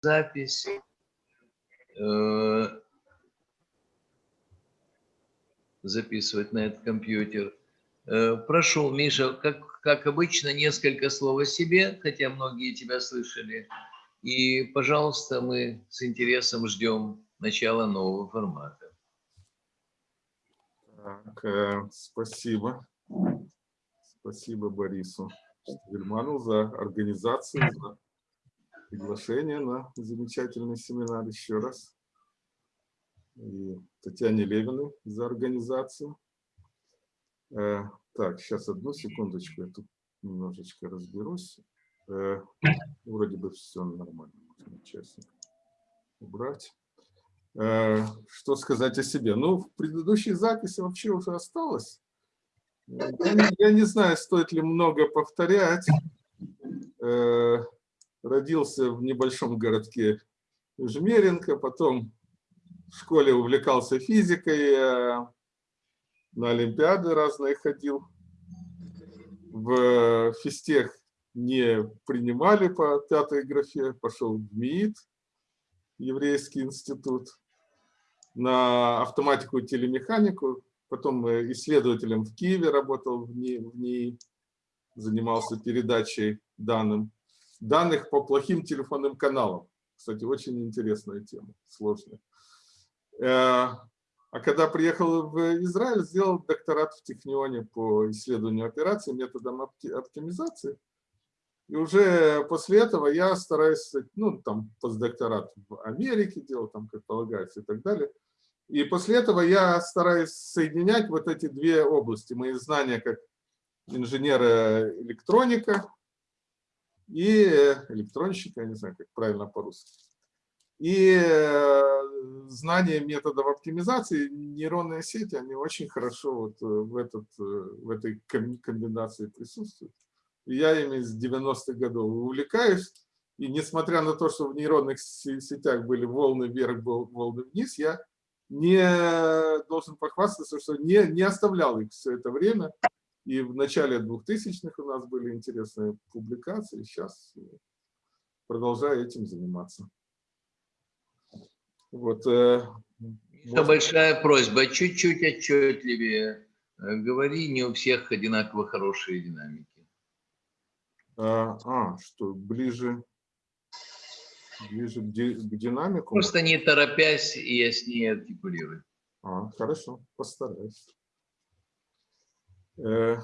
запись. Э, записывать на этот компьютер. Э, прошу, Миша, как, как обычно, несколько слов о себе, хотя многие тебя слышали. И, пожалуйста, мы с интересом ждем начала нового формата. Так, э, спасибо. Спасибо Борису Вильману за организацию, за приглашение на замечательный семинар еще раз. И Татьяне Левиной за организацию. Э, так, сейчас одну секундочку, я тут немножечко разберусь. Э, вроде бы все нормально, можно честно убрать. Э, что сказать о себе? Ну, в предыдущей записи вообще уже осталось. Я не, я не знаю, стоит ли много повторять. Э, родился в небольшом городке Жмеренко, потом в школе увлекался физикой, на олимпиады разные ходил. В физтех не принимали по пятой графе, пошел в МИИТ, еврейский институт, на автоматику и телемеханику, потом исследователем в Киеве работал в НИИ занимался передачей данным, данных по плохим телефонным каналам. Кстати, очень интересная тема, сложная. Э, а когда приехал в Израиль, сделал докторат в Технионе по исследованию операций методом оптимизации. И уже после этого я стараюсь, ну, там, постдокторат в Америке делал, там, как полагается, и так далее. И после этого я стараюсь соединять вот эти две области. Мои знания как инженера электроника и электронщика, я не знаю, как правильно по-русски. И э, знание методов оптимизации, нейронные сети, они очень хорошо вот в, этот, э, в этой комбинации присутствуют я ими с 90-х годов увлекаюсь. И несмотря на то, что в нейронных сетях были волны вверх, волны вниз, я не должен похвастаться, что не, не оставлял их все это время. И в начале 2000-х у нас были интересные публикации. Сейчас продолжаю этим заниматься. Вот. Э, Это большая просьба, чуть-чуть отчетливее. Э, говори, не у всех одинаково хорошие динамики. А, а, что ближе, ближе к, ди, к динамику? Просто не торопясь и яснее артикулируй. А, хорошо, постараюсь. Э,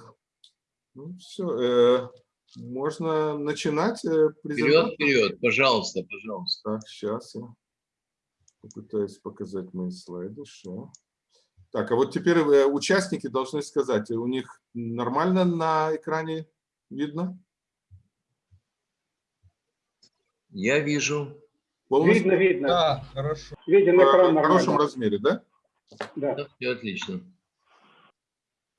ну, все, э, можно начинать э, Вперед, вперед, пожалуйста, пожалуйста. Так, сейчас я попытаюсь показать мои слайды. Что? Так, а вот теперь участники должны сказать, у них нормально на экране видно? Я вижу. Полностью? Видно, видно. Да, хорошо. Виден экран В хорошем размере, да? Да. да все отлично.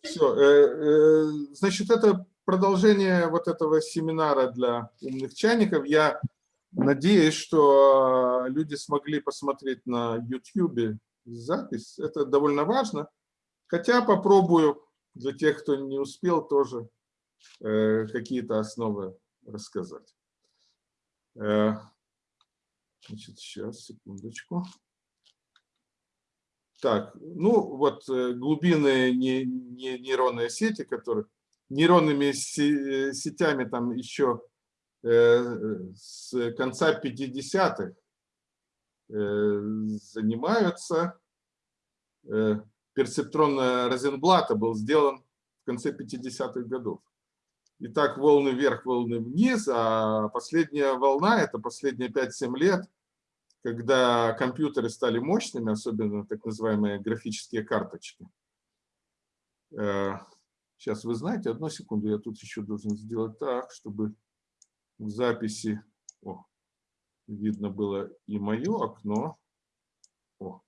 Все. Э, э, значит, это продолжение вот этого семинара для умных чайников. Я надеюсь, что люди смогли посмотреть на YouTube запись. Это довольно важно. Хотя попробую для тех, кто не успел, тоже э, какие-то основы рассказать. Э, значит, сейчас, секундочку. Так, ну вот э, глубинные не, не, нейронные сети, которые нейронными сетями там еще э, с конца 50-х э, занимаются. Э, перцептрон Розенблата был сделан в конце 50-х годов. И так волны вверх, волны вниз, а последняя волна, это последние 5-7 лет, когда компьютеры стали мощными, особенно так называемые графические карточки. Сейчас э, вы знаете, одну секунду, я тут еще должен сделать так, чтобы в записи о, видно было и мое окно. О,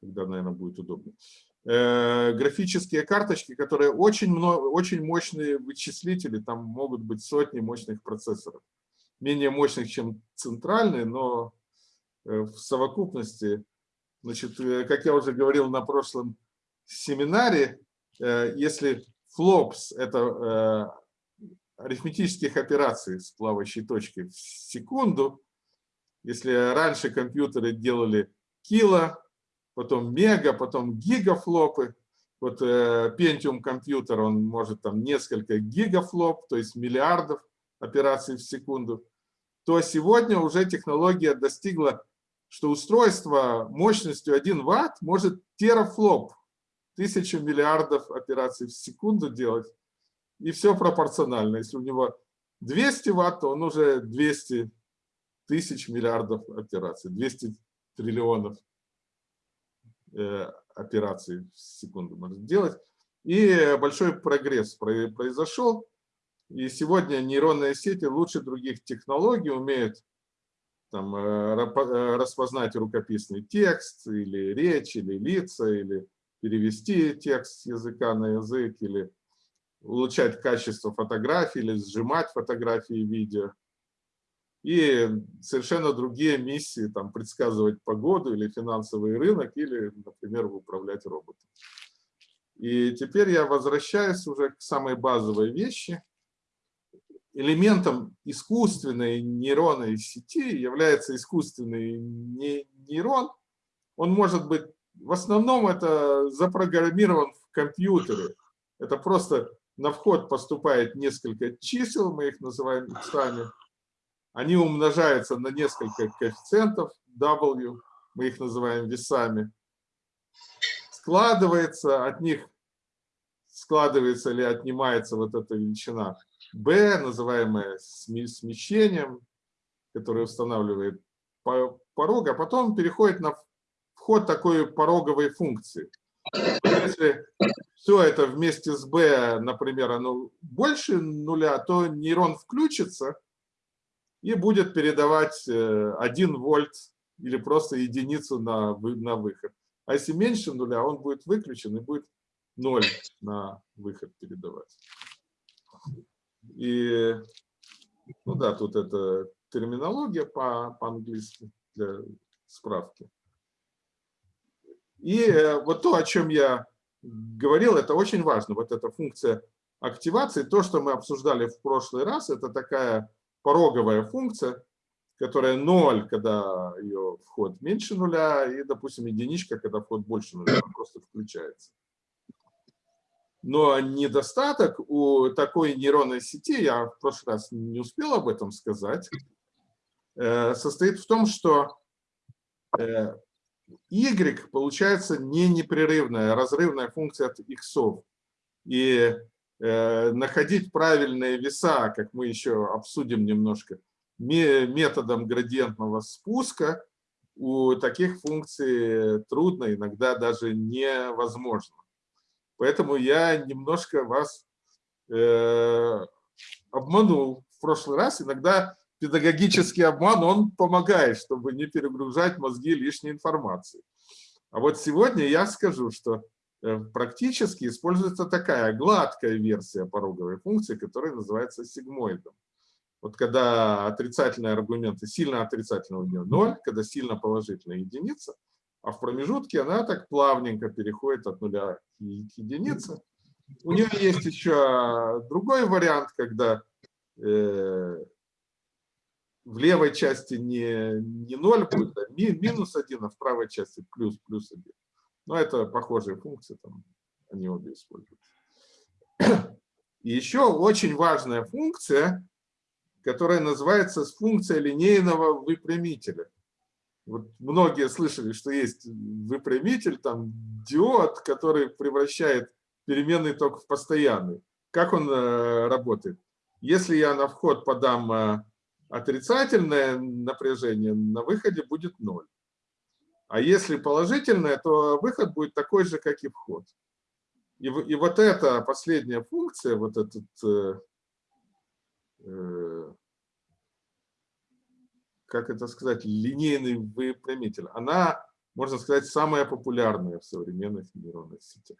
тогда, наверное, будет удобно. Э, графические карточки, которые очень, много, очень мощные вычислители, там могут быть сотни мощных процессоров. Менее мощных, чем центральные, но в совокупности, значит, э, как я уже говорил на прошлом семинаре, если флопс – это арифметических операций с плавающей точкой в секунду, Если раньше компьютеры делали кило, потом мега, потом гигафлопы, вот э, Pentium компьютер, он может там несколько гигафлоп, то есть миллиардов операций в секунду, то сегодня уже технология достигла, что устройство мощностью 1 ватт может терафлоп, тысячу миллиардов операций в секунду делать, и все пропорционально. Если у него 200 ватт, то он уже 200 тысяч миллиардов операций, 200 триллионов э, операций в секунду может делать. И большой прогресс произошел. И сегодня нейронные сети лучше других технологий умеют там, э, э, распознать рукописный текст, или речь, или лица, или перевести текст с языка на язык, или улучшать качество фотографий, или сжимать фотографии и видео. И совершенно другие миссии, там, предсказывать погоду или финансовый рынок, или, например, управлять роботом. И теперь я возвращаюсь уже к самой базовой вещи – элементом искусственной нейронной сети является искусственный нейрон. Он может быть, в основном это запрограммирован в компьютере. Это просто на вход поступает несколько чисел, мы их называем иксами. Они умножаются на несколько коэффициентов W, мы их называем весами. Складывается от них, складывается или отнимается вот эта величина B, называемое смещением, которое устанавливает порог, а потом переходит на вход такой пороговой функции. Если все это вместе с B, например, оно больше нуля, то нейрон включится и будет передавать 1 э, вольт или просто единицу на, на выход. А если меньше нуля, он будет выключен и будет 0 на выход передавать. И, ну да, тут это терминология по-английски по для справки. И э, вот то, о чем я говорил, это очень важно. Вот эта функция активации, то, что мы обсуждали в прошлый раз, это такая пороговая функция, которая 0, когда ее вход меньше нуля, и, допустим, единичка, когда вход больше нуля, просто включается. Но недостаток у такой нейронной сети, я в прошлый раз не успел об этом сказать, э, состоит в том, что э, y получается не непрерывная, а разрывная функция от x. И э, находить правильные веса, как мы еще обсудим немножко, методом градиентного спуска у таких функций трудно, иногда даже невозможно. Поэтому я немножко вас э, обманул в прошлый раз. Иногда педагогический обман, он помогает, чтобы не перегружать мозги лишней информацией. А вот сегодня я скажу, что э, практически используется такая гладкая версия пороговой функции, которая называется сигмоидом. Вот когда отрицательные аргументы, сильно отрицательные у нее 0, когда сильно положительная единица – а в промежутке она так плавненько переходит от нуля к единице. У нее есть еще другой вариант, когда э, в левой части не, не 0 будет, а ми, минус 1, а в правой части плюс, плюс 1. Но это похожие функции, там они обе используются. И еще очень важная функция, которая называется функция линейного выпрямителя. Вот многие слышали, что есть выпрямитель, там диод, который превращает переменный ток в постоянный. Как он э, работает? Если я на вход подам э, отрицательное напряжение, на выходе будет ноль. А если положительное, то выход будет такой же, как и вход. И, и вот эта последняя функция, вот этот э, э как это сказать, линейный выпрямитель, она, можно сказать, самая популярная в современных нейронных сетях.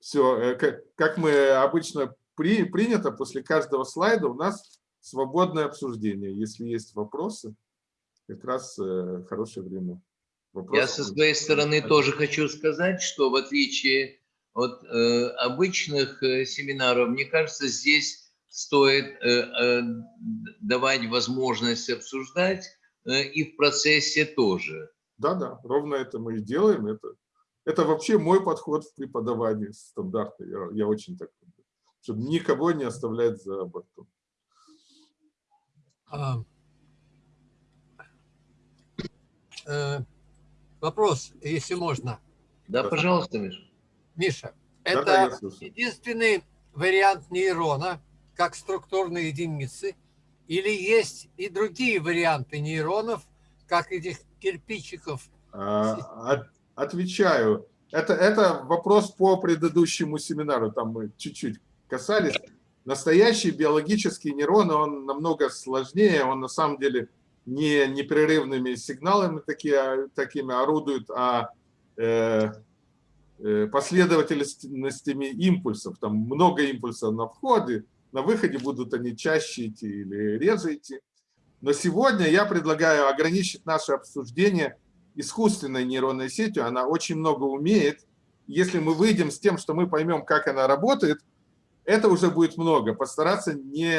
Все, э, как, мы обычно при, принято, после каждого слайда у нас свободное обсуждение. Если есть вопросы, как раз э, хорошее время. Вопросов. Я со своей стороны тоже хочу сказать, что в отличие от э, обычных э, семинаров, мне кажется, здесь стоит э, э, давать возможность обсуждать, э, и в процессе тоже. Да, да, ровно это мы и делаем. Это, это вообще мой подход в преподавании стандартный. Я, я очень так люблю. Чтобы никого не оставлять за бортом. А, э, вопрос, если можно. Да, пожалуйста, Миша. Миша, Да, да, это слушаю. единственный вариант нейрона, как структурной единицы, или есть и другие варианты нейронов, как этих кирпичиков? А, от- Отвечаю. Это, это вопрос по предыдущему семинару, там мы чуть-чуть касались. Настоящий биологический нейрон, он намного сложнее, он на самом деле не непрерывными сигналами такие, такими орудует, а э, э, последовательностями импульсов. Там много импульсов на входе, на выходе будут они чаще идти или реже идти. Но сегодня я предлагаю ограничить наше обсуждение искусственной нейронной сетью. Она очень много умеет. Если мы выйдем с тем, что мы поймем, как она работает, это уже будет много. Постараться не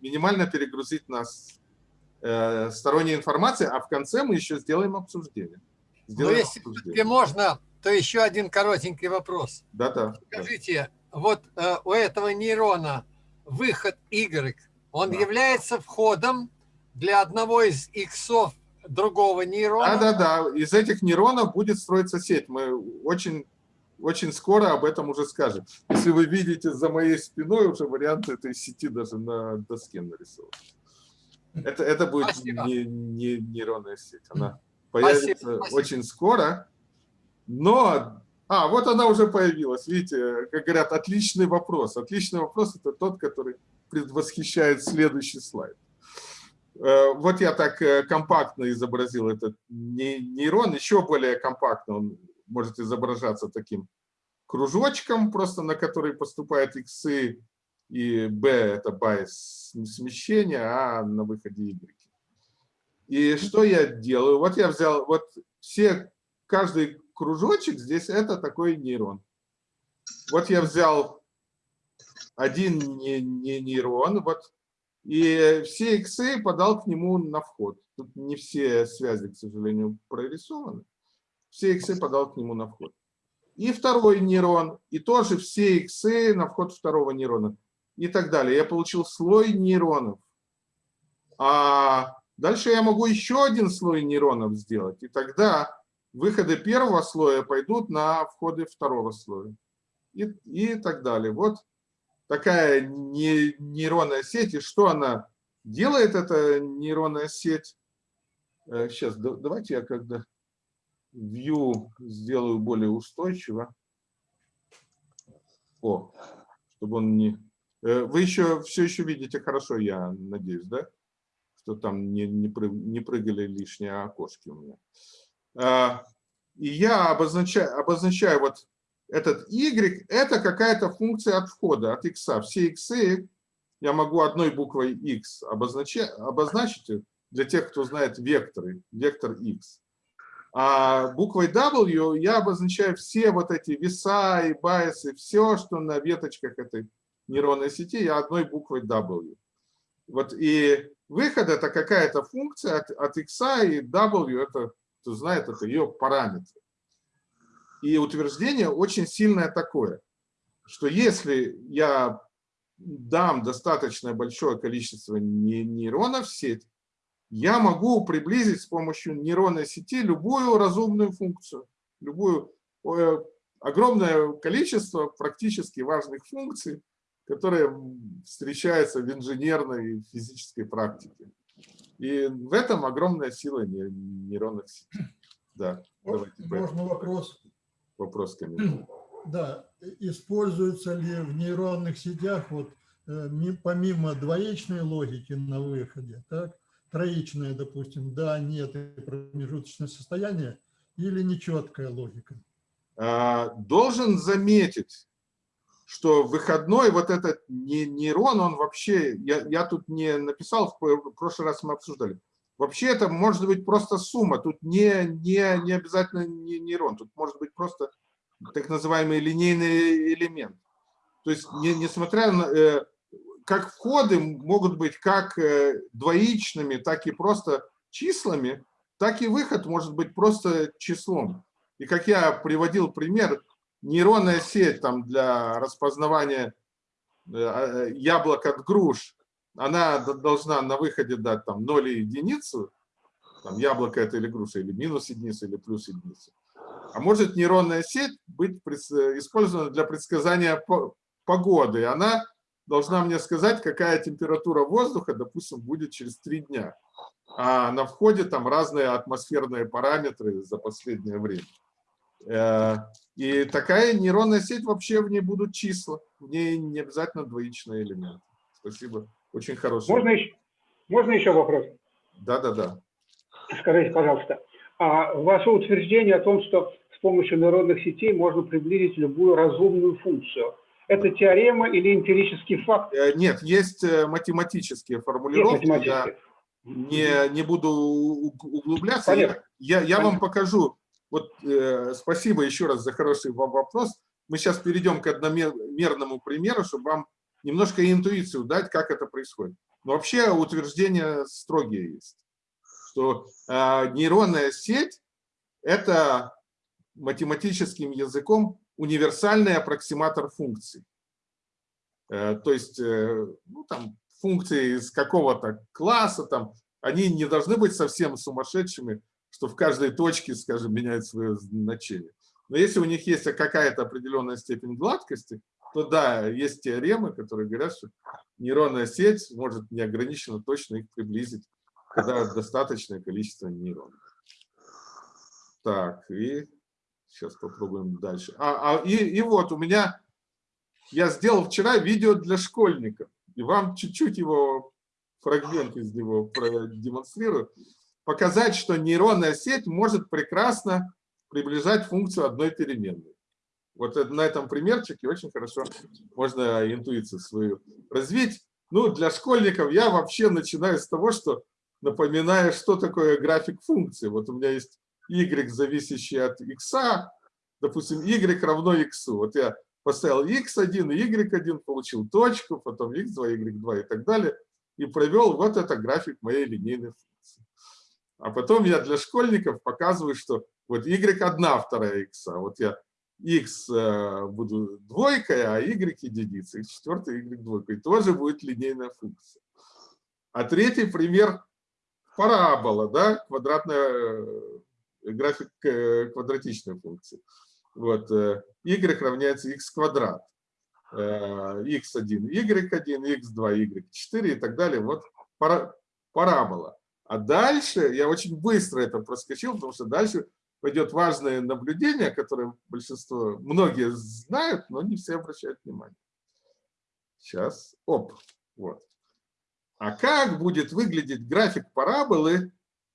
минимально перегрузить нас э, сторонней информацией, а в конце мы еще сделаем обсуждение. Но Сделаем Ну, если обсуждение. можно, то еще один коротенький вопрос. Да-да. да. Скажите, вот э, у этого нейрона выход Y, он Да. является входом для одного из иксов другого нейрона? Да-да-да, из этих нейронов будет строиться сеть. Мы очень, очень скоро об этом уже скажем. Если вы видите за моей спиной, уже варианты этой сети даже на доске нарисованы. Это, это будет Спасибо. не, не нейронная сеть. Она появится спасибо. очень скоро. Но... А, вот она уже появилась. Видите, как говорят, отличный вопрос. Отличный вопрос – это тот, который предвосхищает следующий слайд. Э, Вот я так э, компактно изобразил этот не- нейрон, еще более компактно он может изображаться таким кружочком, просто на который поступают иксы, и b – это байс смещения, а на выходе y. И что я делаю? Вот я взял, вот все, каждый кружочек здесь – это такой нейрон. Вот я взял один не- не нейрон, вот и все иксы подал к нему на вход. Тут не все связи, к сожалению, прорисованы. Все иксы подал к нему на вход. И второй нейрон, и тоже все иксы на вход второго нейрона. И так далее. Я получил слой нейронов. А дальше я могу еще один слой нейронов сделать. И тогда выходы первого слоя пойдут на входы второго слоя. И, и так далее. Вот такая не- нейронная сеть, и что она делает, эта нейронная сеть. Сейчас, давайте я когда view сделаю более устойчиво. О, чтобы он не... Э, Вы еще все еще видите хорошо, я надеюсь, да? Что там не, не, прыг- не прыгали лишние окошки у меня. А, И я обозначаю, обозначаю вот этот y – это какая-то функция от входа, от x. Все x я могу одной буквой x обозначать, обозначить для тех, кто знает векторы, вектор x. А буквой W я обозначаю все вот эти веса и байсы, все, что на веточках этой нейронной сети, я одной буквой W. Вот и выход – это какая-то функция от, от x, и W – это, кто знает, это ее параметр. И утверждение очень сильное такое, что если я дам достаточно большое количество не- нейронов в сеть, я могу приблизить с помощью нейронной сети любую разумную функцию, любую э, огромное количество практически важных функций, которые встречаются в инженерной и физической практике. И в этом огромная сила не- нейронных сетей. Да, Можно вопрос? вопрос комментарий. Да, используется ли в нейронных сетях вот э, ми- помимо двоичной логики на выходе, так, троичная, допустим, да, нет и промежуточное состояние или нечеткая логика? А, Должен заметить, что выходной вот этот не- нейрон, он вообще, я, я тут не написал, в прошлый раз мы обсуждали, вообще это может быть просто сумма, тут не, не, не обязательно не нейрон, тут может быть просто так называемый линейный элемент. То есть, не- несмотря на, э, как входы могут быть как э, двоичными, так и просто числами, так и выход может быть просто числом. И как я приводил пример, нейронная сеть там для распознавания э, э, яблок от груш, она должна на выходе дать там 0 и единицу, там яблоко это или груша, или минус единица, или плюс единица. А может нейронная сеть быть использована для предсказания погоды. Она должна мне сказать, какая температура воздуха, допустим, будет через три дня. А на входе там разные атмосферные параметры за последнее время. И такая нейронная сеть, вообще в ней будут числа. В ней не обязательно двоичные элементы. Спасибо. Очень хороший. Можно еще, можно еще вопрос? Да, да, да. Скажите, пожалуйста, а ваше утверждение о том, что с помощью нейронных сетей можно приблизить любую разумную функцию, это теорема или эмпирический факт? Э, нет, есть э, математические формулировки. Есть математические. Я не, не буду углубляться. Понятно. Я, я, я вам покажу. Вот э, спасибо еще раз за хороший вопрос. Мы сейчас перейдем к одномерному примеру, чтобы вам немножко интуицию дать, как это происходит. Но вообще утверждения строгие есть, что э, нейронная сеть – это математическим языком универсальный аппроксиматор функций. Э, то есть э, ну, там, функции из какого-то класса, там, они не должны быть совсем сумасшедшими, что в каждой точке, скажем, меняют свое значение. Но если у них есть какая-то определенная степень гладкости, то да, есть теоремы, которые говорят, что нейронная сеть может неограниченно точно их приблизить, когда достаточное количество нейронов. Так, и сейчас попробуем дальше. А, а, и, и вот у меня, я сделал вчера видео для школьников, и вам чуть-чуть его, фрагмент из него продемонстрирую. Показать, что нейронная сеть может прекрасно приближать функцию одной переменной. Вот на этом примерчике очень хорошо можно интуицию свою развить. Ну, для школьников я вообще начинаю с того, что напоминаю, что такое график функции. Вот у меня есть y, зависящий от x, допустим, y равно x. Вот я поставил x1 и y1, получил точку, потом x2, y2 и так далее, и провел вот это график моей линейной функции. А потом я для школьников показываю, что вот y1 вторая x, вот я x э, буду двойкой, а y единицей, четвертый y двойкой. Тоже будет линейная функция. А третий пример – парабола, да, квадратная, э, график э, квадратичной функции. Вот, y равняется x квадрат, x1, y1, x2, y4 и так далее. Вот парабола. А дальше, я очень быстро это проскочил, потому что дальше пойдет важное наблюдение, которое большинство, многие знают, но не все обращают внимание. Сейчас, оп, вот. А как будет выглядеть график параболы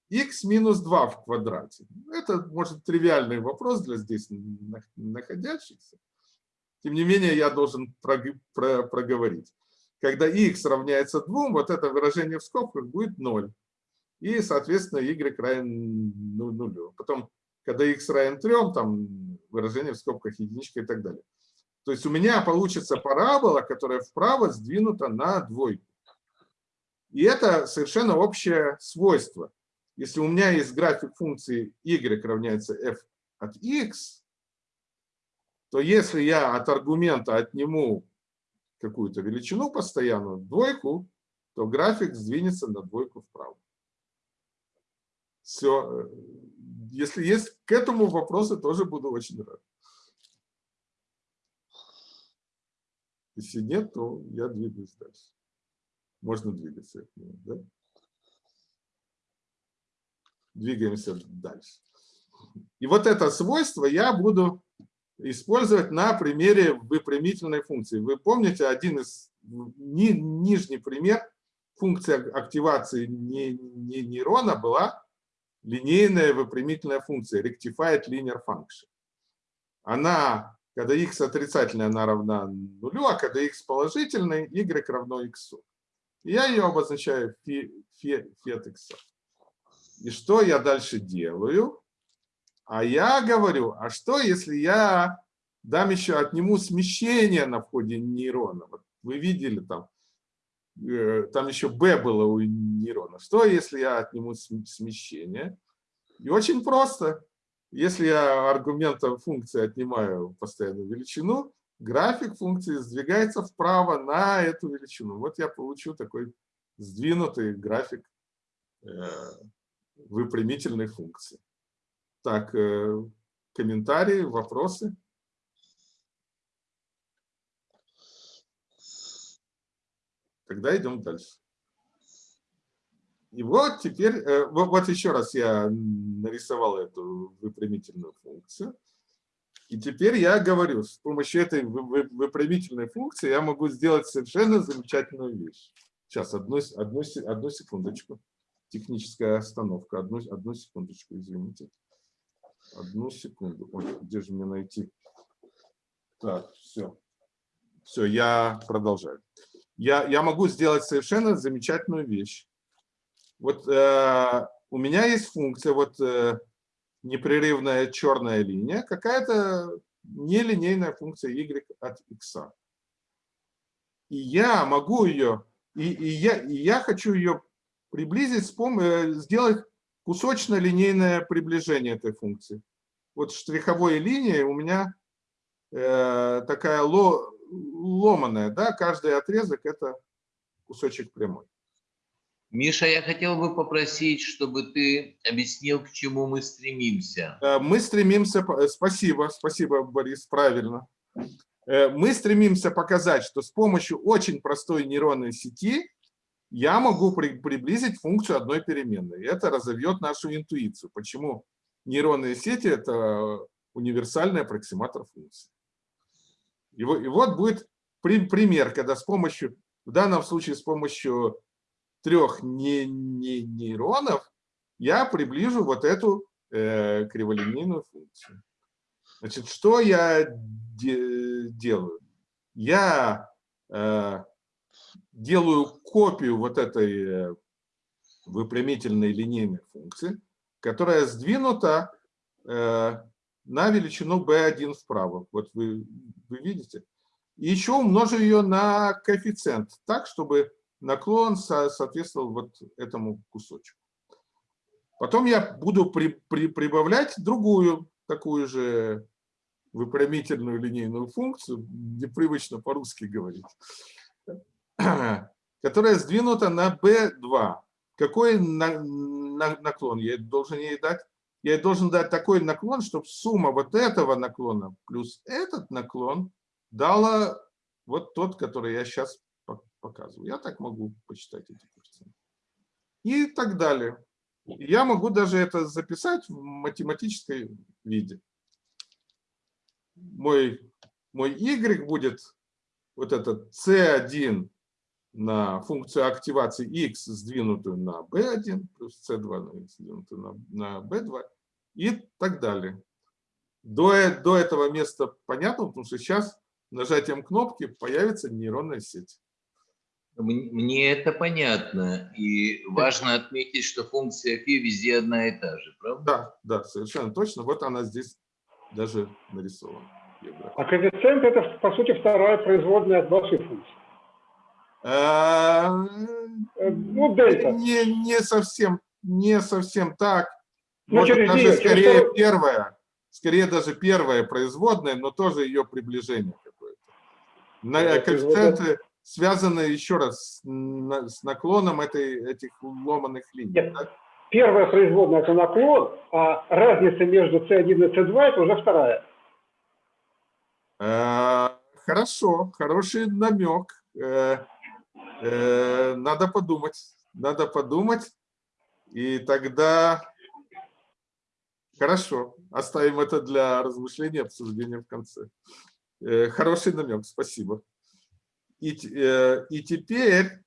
x минус 2 в квадрате? Это, может, тривиальный вопрос для здесь находящихся. Тем не менее, я должен проговорить. Когда x равняется 2, вот это выражение в скобках будет 0. И, соответственно, y равен 0. Потом когда x равен 3, там выражение в скобках единичка и так далее. То есть у меня получится парабола, которая вправо сдвинута на двойку. И это совершенно общее свойство. Если у меня есть график функции y равняется f от x, то если я от аргумента отниму какую-то величину постоянную, двойку, то график сдвинется на двойку вправо. Все, если есть к этому вопросы, тоже буду очень рад. Если нет, то я двигаюсь дальше. Можно двигаться. Да? Двигаемся дальше. И вот это свойство я буду использовать на примере выпрямительной функции. Вы помните один из ни, нижний пример функции активации нейрона была линейная выпрямительная функция, rectified linear function. Она, когда x отрицательная, она равна нулю, а когда x положительный, y равно x. Я ее обозначаю фет x. И что я дальше делаю? А я говорю, а что если я дам еще, отниму смещение на входе нейрона? Вот вы видели там там еще b было у нейрона. Что, если я отниму см- смещение? И очень просто. Если я аргументом функции отнимаю постоянную величину, график функции сдвигается вправо на эту величину. Вот я получу такой сдвинутый график э, выпрямительной функции. Так, э, комментарии, вопросы? Тогда идем дальше. И вот теперь, э, вот, еще раз я нарисовал эту выпрямительную функцию. И теперь я говорю, с помощью этой выпрямительной функции я могу сделать совершенно замечательную вещь. Сейчас, одну, одну, одну секундочку. Техническая остановка. Одну, одну секундочку, извините. Одну секунду. Ой, где же мне найти? Так, все. Все, я продолжаю. Я, я могу сделать совершенно замечательную вещь. Вот э, у меня есть функция, вот э, непрерывная черная линия, какая-то нелинейная функция y от x. И я могу ее, и, и, я, и я хочу ее приблизить, с пом э, сделать кусочно-линейное приближение этой функции. Вот штриховой линией у меня э, такая ло, ломаная, да, каждый отрезок это кусочек прямой. Миша, я хотел бы попросить, чтобы ты объяснил, к чему мы стремимся. Э, мы стремимся, э, спасибо, спасибо, Борис, правильно. Э, мы стремимся показать, что с помощью очень простой нейронной сети я могу при, приблизить функцию одной переменной. Это разовьет нашу интуицию. Почему нейронные сети – это универсальный аппроксиматор функции. И, вот будет при, пример, когда с помощью, в данном случае с помощью трех не, не, нейронов я приближу вот эту э, криволинейную функцию. Значит, что я де, делаю? Я э, делаю копию вот этой э, выпрямительной линейной функции, которая сдвинута э, на величину b1 вправо. Вот вы, вы видите. И еще умножу ее на коэффициент, так, чтобы наклон соответствовал вот этому кусочку. Потом я буду при, при, прибавлять другую такую же выпрямительную линейную функцию, непривычно по-русски говорить, которая сдвинута на b2. Какой на, на, наклон я должен ей дать? Я должен дать такой наклон, чтобы сумма вот этого наклона плюс этот наклон дала вот тот, который я сейчас показываю. Я так могу почитать эти коэффициенты. И так далее. Я могу даже это записать в математической виде. Мой, мой y будет вот этот c1 на функцию активации x, сдвинутую на b1, плюс c2 на x, сдвинутую на, на b2, и так далее. До, до этого места понятно, потому что сейчас нажатием кнопки появится нейронная сеть. Мне это понятно. И важно отметить, что функция φ везде одна и та же, правда? Да, да, совершенно точно. Вот она здесь даже нарисована. А коэффициент – это, по сути, вторая производная от вашей функции. Э, ну, дельта. Не, не совсем, не совсем так. Ну, Может, через даже нее, скорее через... первая, скорее даже первая производная, но тоже ее приближение какое-то. Коэффициенты связаны еще раз с наклоном этой, этих ломаных линий. Нет. Да? Первая производная – это наклон, а разница между C1 и C2 – это уже вторая. Э, хорошо, хороший намек. Э, надо подумать, надо подумать, и тогда хорошо, оставим это для размышления, обсуждения в конце. Хороший намек, спасибо. И, э, и теперь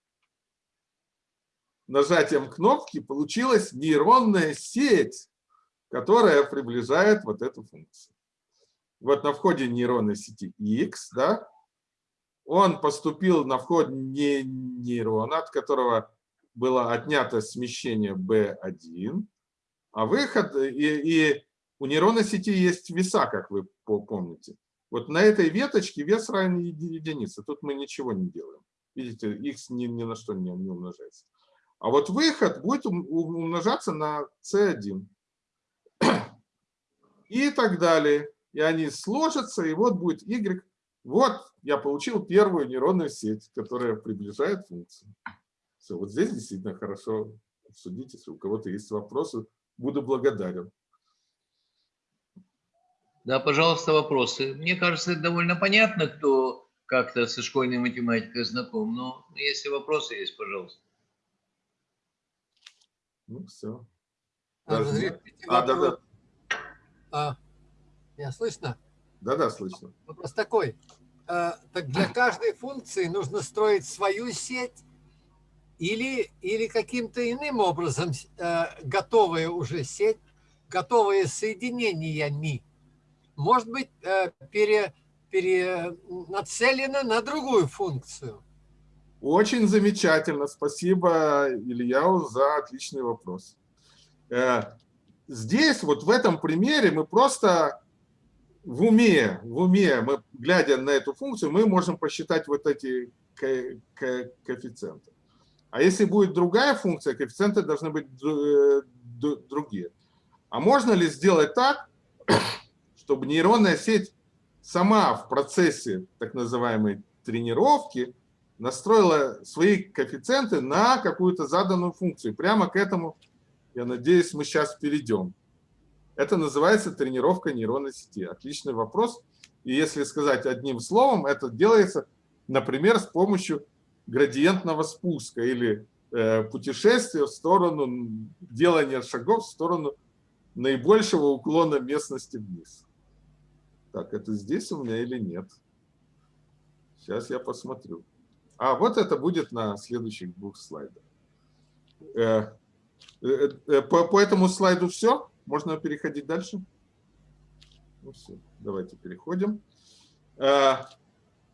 нажатием кнопки получилась нейронная сеть, которая приближает вот эту функцию. Вот на входе нейронной сети X, да, он поступил на вход не нейрона, от которого было отнято смещение B1, а выход, и, и у нейронной сети есть веса, как вы помните. Вот на этой веточке вес равен единице. Тут мы ничего не делаем. Видите, x ни, ни на что не, не умножается. А вот выход будет ум- умножаться на c1. И так далее. И они сложатся, и вот будет y. Вот я получил первую нейронную сеть, которая приближает функцию. Все, вот здесь действительно хорошо обсудить, если у кого-то есть вопросы, буду благодарен. Да, пожалуйста, вопросы. Мне кажется, это довольно понятно, кто как-то со школьной математикой знаком. Но если вопросы есть, пожалуйста. Ну, все. А, Даже- А, да, да, А, меня слышно? Да, да, слышно. Вопрос такой. А, так для каждой функции нужно строить свою сеть или, или каким-то иным образом э, готовая уже сеть, готовые соединениями, может быть, э, пере, пере, нацелена на другую функцию. Очень замечательно. Спасибо, Илья, за отличный вопрос. Э, Здесь, вот в этом примере, мы просто в уме, в уме, мы, глядя на эту функцию, мы можем посчитать вот эти ко- ко- коэффициенты. А если будет другая функция, коэффициенты должны быть э, другие. А можно ли сделать так, чтобы нейронная сеть сама в процессе так называемой тренировки настроила свои коэффициенты на какую-то заданную функцию. Прямо к этому, я надеюсь, мы сейчас перейдем. Это называется тренировка нейронной сети. Отличный вопрос. И если сказать одним словом, это делается, например, с помощью градиентного спуска или э, путешествия в сторону делания шагов в сторону наибольшего уклона местности вниз. Так, это здесь у меня или нет? Сейчас я посмотрю. А вот это будет на следующих двух слайдах. Э, э, э, По, по этому слайду все? Можно переходить дальше? Ну все, давайте переходим. Э,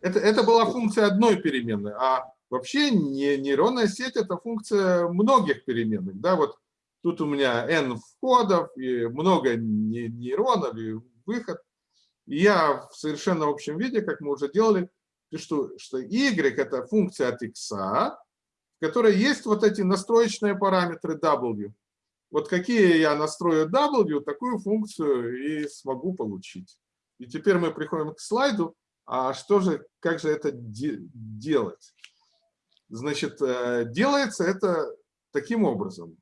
Это, это была функция одной переменной, а вообще не, нейронная сеть – это функция многих переменных. Да? Вот тут у меня n входов, и много не- нейронов, и выход. И я в совершенно общем виде, как мы уже делали, пишу, что y – это функция от x, в которой есть вот эти настроечные параметры w. Вот какие я настрою w, такую функцию и смогу получить. И теперь мы приходим к слайду, а что же, как же это де- делать? Значит, э, делается это таким образом,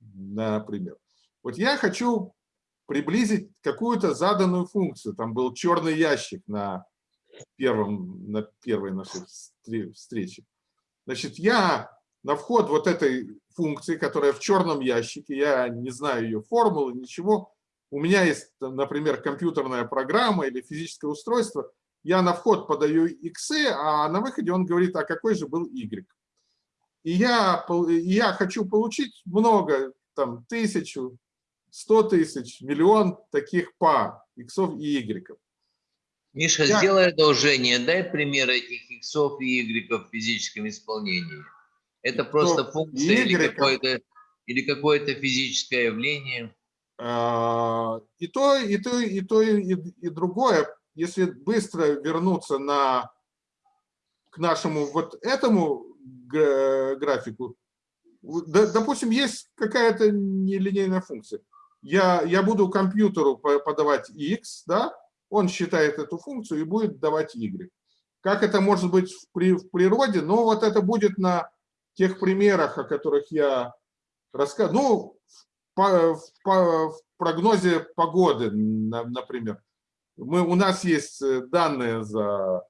например. Вот я хочу приблизить какую-то заданную функцию. Там был черный ящик на, первом, на первой нашей встре- встрече. Значит, я на вход вот этой функции, которая в черном ящике, я не знаю ее формулы, ничего, у меня есть, например, компьютерная программа или физическое устройство, я на вход подаю x, а на выходе он говорит, а какой же был y. И я, я хочу получить много, там, тысячу, сто тысяч, миллион таких пар иксов и игреков. Миша, Я- сделай одолжение, дай пример этих иксов и игреков в физическом исполнении. Это просто Иксов и функция или игреков. какое-то или какое-то физическое явление. А, И то, и то, и то, и, и другое. Если быстро вернуться на, к нашему вот этому графику, допустим, есть какая-то нелинейная функция. Я, я буду компьютеру по- подавать x, да, он считает эту функцию и будет давать y. Как это может быть в, при- в природе? Ну, вот это будет на тех примерах, о которых я рассказывал. Ну, по- по- в прогнозе погоды, на- например. Мы, у нас есть э, данные за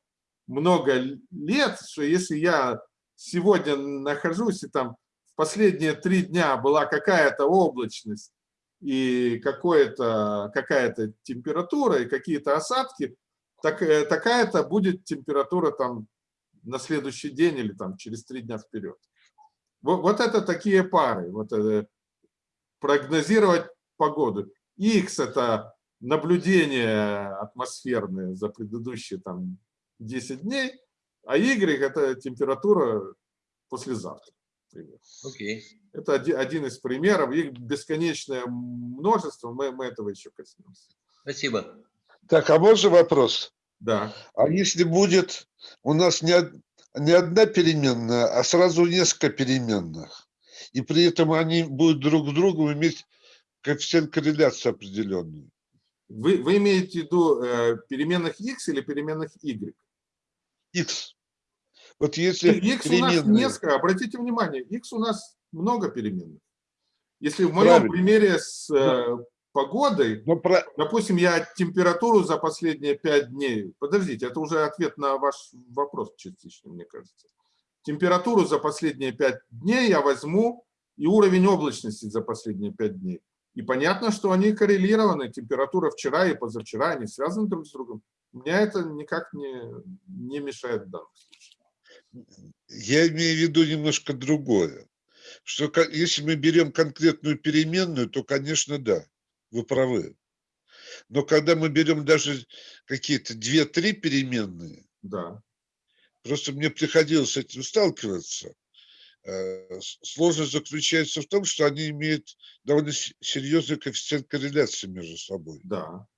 много лет, что если я сегодня нахожусь, и там в последние три дня была какая-то облачность, и какая-то температура, и какие-то осадки, так, э, такая-то будет температура там на следующий день или там через три дня вперед. Вот, вот это такие пары. Вот это, прогнозировать погоду. X – это наблюдение атмосферное за предыдущие там 10 дней, а Y – это температура послезавтра. например. Окей. Это оди- один из примеров. Их бесконечное множество, мы, мы этого еще коснемся. Спасибо. Так, а можно вопрос? Да. А если будет у нас не не одна переменная, а сразу несколько переменных. И при этом они будут друг с другом иметь коэффициент корреляции определенный. Вы, вы имеете в виду э, переменных x или переменных y? X. Вот если X у нас переменные- несколько, обратите внимание, x у нас много переменных. Если в моем Правильно. примере с э, погодой, Но про- допустим, я температуру за последние пять дней, подождите, это уже ответ на ваш вопрос частично, мне кажется. Температуру за последние пять дней я возьму и уровень облачности за последние пять дней. И понятно, что они коррелированы, температура вчера и позавчера, они связаны друг с другом. Меня это никак не, не мешает в данном случае. Я имею в виду немножко другое. Что если мы берем конкретную переменную, то, конечно, да, вы правы. Но когда мы берем даже какие-то две-три переменные, Да. просто мне приходилось с этим сталкиваться, э, сложность заключается в том, что они имеют довольно серьезный коэффициент корреляции между собой. Да,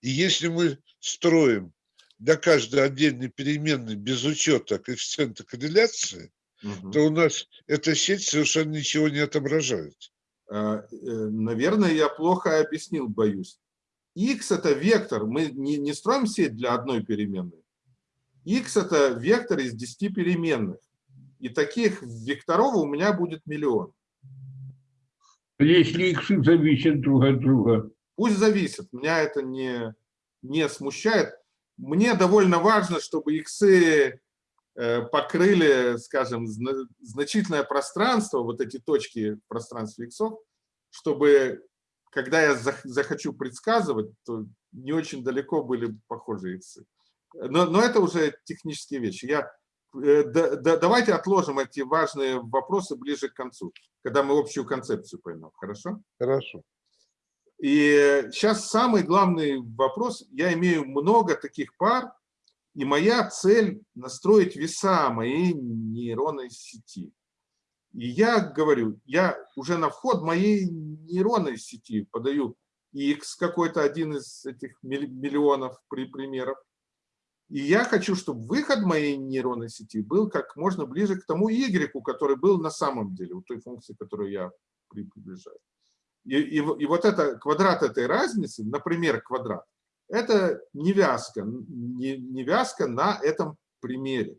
И если мы строим для каждой отдельной переменной без учета коэффициента корреляции, Мгм. то у нас эта сеть совершенно ничего не отображает. Э, э, Наверное, я плохо объяснил, боюсь. X – это вектор. Мы не, не строим сеть для одной переменной. X – это вектор из 10 переменных. И таких векторов у меня будет миллион. Если иксы зависят друг от друга. Пусть зависит, меня это не, не смущает. Мне довольно важно, чтобы э, покрыли, скажем, зна- значительное пространство, вот эти точки в пространстве иксов, чтобы, когда я зах- захочу предсказывать, то не очень далеко были похожие иксы. Но, но это уже технические вещи. Я, э, да- да- давайте отложим эти важные вопросы ближе к концу, когда мы общую концепцию поймем. Хорошо? Хорошо. И сейчас самый главный вопрос. Я имею много таких пар, и моя цель настроить веса моей нейронной сети. И я говорю, я уже на вход моей нейронной сети подаю x какой-то один из этих милли- миллионов при примеров. И я хочу, чтобы выход моей нейронной сети был как можно ближе к тому y, который был на самом деле, у той функции, которую я при- приближаю. И, и, и вот это квадрат этой разницы, например, квадрат, это невязка, не, невязка на этом примере.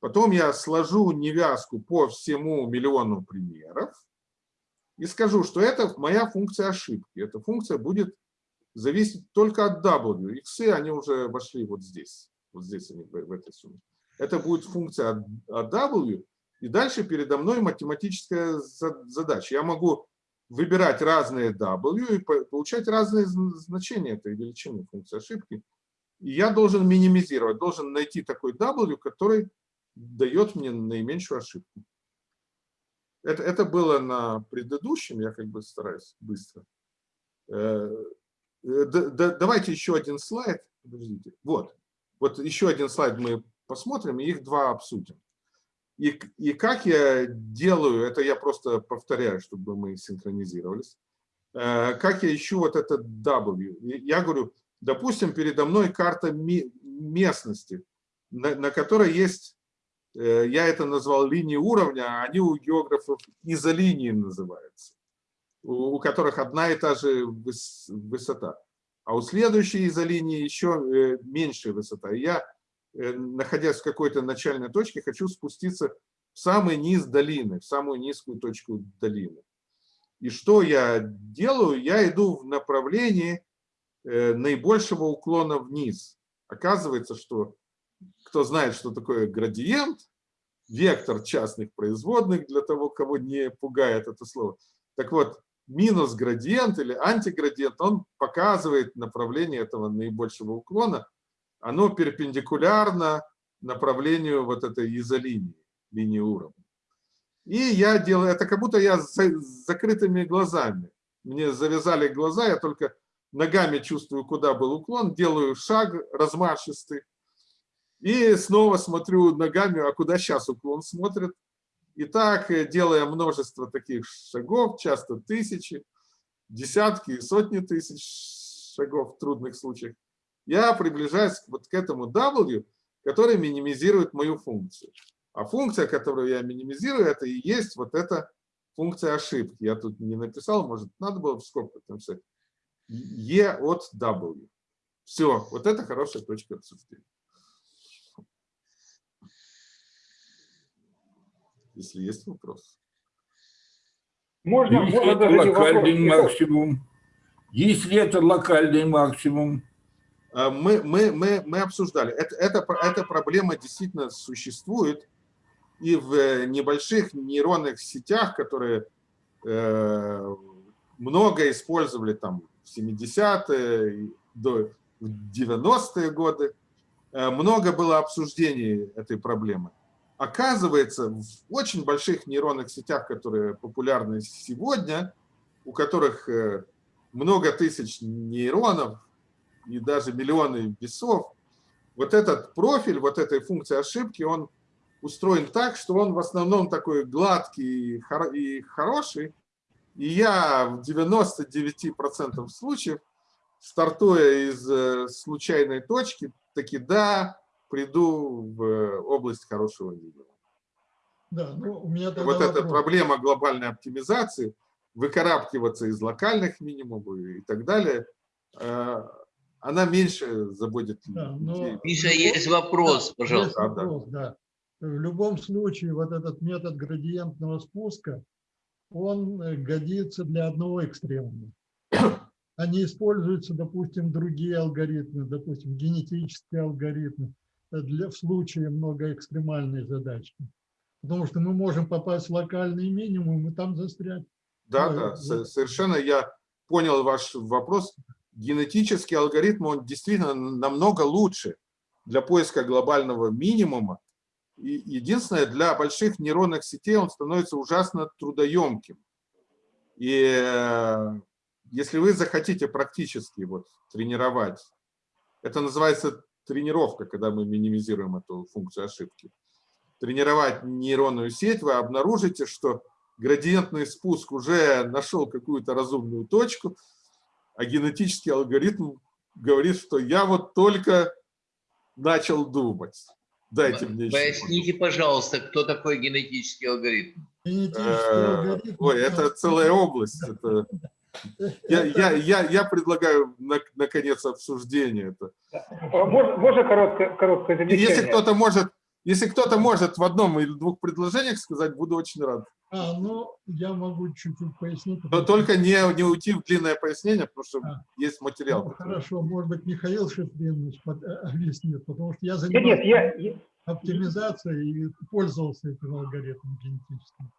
Потом я сложу невязку по всему миллиону примеров и скажу, что это моя функция ошибки. Эта функция будет зависеть только от W. Иксы, они уже вошли вот здесь. Вот здесь они, в этой сумме. Это будет функция от- W, и дальше передо мной математическая за- задача. Я могу выбирать разные W и по- получать разные зн- значения этой величины функции ошибки. И я должен минимизировать, должен найти такой W, который дает мне наименьшую ошибку. Это, это было на предыдущем, я как бы стараюсь быстро. Э, э, да- да- Давайте еще один слайд. Подождите. Вот. Вот еще один слайд мы посмотрим, и их два обсудим. И, и как я делаю, это я просто повторяю, чтобы мы синхронизировались. Э, Как я ищу вот этот W? Я говорю, допустим, передо мной карта местности, на, на которой есть, э, я это назвал линии уровня, а они у географов изолинии называются, у, у которых одна и та же выс- высота. А у следующей изолинии еще э, меньшая высота. Я находясь в какой-то начальной точке, хочу спуститься в самый низ долины, в самую низкую точку долины. И что я делаю? Я иду в направлении э, наибольшего уклона вниз. Оказывается, что кто знает, что такое градиент, вектор частных производных, для того, кого не пугает это слово. Так вот, минус градиент или антиградиент, он показывает направление этого наибольшего уклона, оно перпендикулярно направлению вот этой изолинии, линии уровня. И я делаю, это как будто я с за- с закрытыми глазами. Мне завязали глаза, я только ногами чувствую, куда был уклон, делаю шаг размашистый. И снова смотрю ногами, а куда сейчас уклон смотрит. И так, э, делая множество таких шагов, часто тысячи, десятки и сотни тысяч шагов в трудных случаях, я приближаюсь вот к этому W, который минимизирует мою функцию. А функция, которую я минимизирую, это и есть вот эта функция ошибки. Я тут не написал, может, надо было в скобках написать. E от W. Все, вот это хорошая точка обсуждения. Если есть вопрос. Можно, можно это локальный максимум? Есть ли это локальный максимум? А, Мы, мы, мы, мы обсуждали. Это, это, эта проблема действительно существует. И в э, небольших нейронных сетях, которые э, много использовали там в 70-е, и до в 90-е годы, э, много было обсуждений этой проблемы. Оказывается, в очень больших нейронных сетях, которые популярны сегодня, у которых э, много тысяч нейронов и даже миллионы весов, вот этот профиль, вот этой функции ошибки, он устроен так, что он в основном такой гладкий и хоро- и хороший. И я в 99% случаев, стартуя из э, случайной точки, таки да, приду в э, область хорошего видео. Да, ну, у меня Вот эта вопрос. проблема глобальной оптимизации, выкарабкиваться из локальных минимумов и так далее, э, она меньше заботит Да, но- Миша, есть вопрос, Да, пожалуйста. есть Да, да. вопрос, да. В любом случае, вот этот метод градиентного спуска, он э, годится для одного экстремума. А не используются, допустим, другие алгоритмы, допустим, генетические алгоритмы э, для, в случае многоэкстремальной задачи. Потому что мы можем попасть в локальный минимум и там застрять. Да, Ой, да, вот. со- совершенно я понял ваш вопрос. Генетический алгоритм, он действительно намного лучше для поиска глобального минимума. И единственное, для больших нейронных сетей он становится ужасно трудоемким. И э, если вы захотите практически вот тренировать, это называется тренировка, когда мы минимизируем эту функцию ошибки, тренировать нейронную сеть, вы обнаружите, что градиентный спуск уже нашел какую-то разумную точку, а генетический алгоритм говорит, что я вот только начал думать. Дайте мне еще. Поясните, пожалуйста, кто такой генетический алгоритм? Генетический Э, алгоритм. Ой, это целая область. Это... Я, я, я, я предлагаю на- наконец обсуждение. Это. А Можно, можно короткое, короткое замечание? Если кто-то может, если кто-то может в одном или двух предложениях сказать, буду очень рад. А, ну, я могу чуть-чуть пояснить. Но потому только не, не уйти в длинное пояснение, потому что А. есть материал. Ну, хорошо, может быть, Михаил Шифринович под- э, объяснит, потому что я Нет, занимаюсь нет, я, я- оптимизацией и пользовался этим алгоритмом генетическим.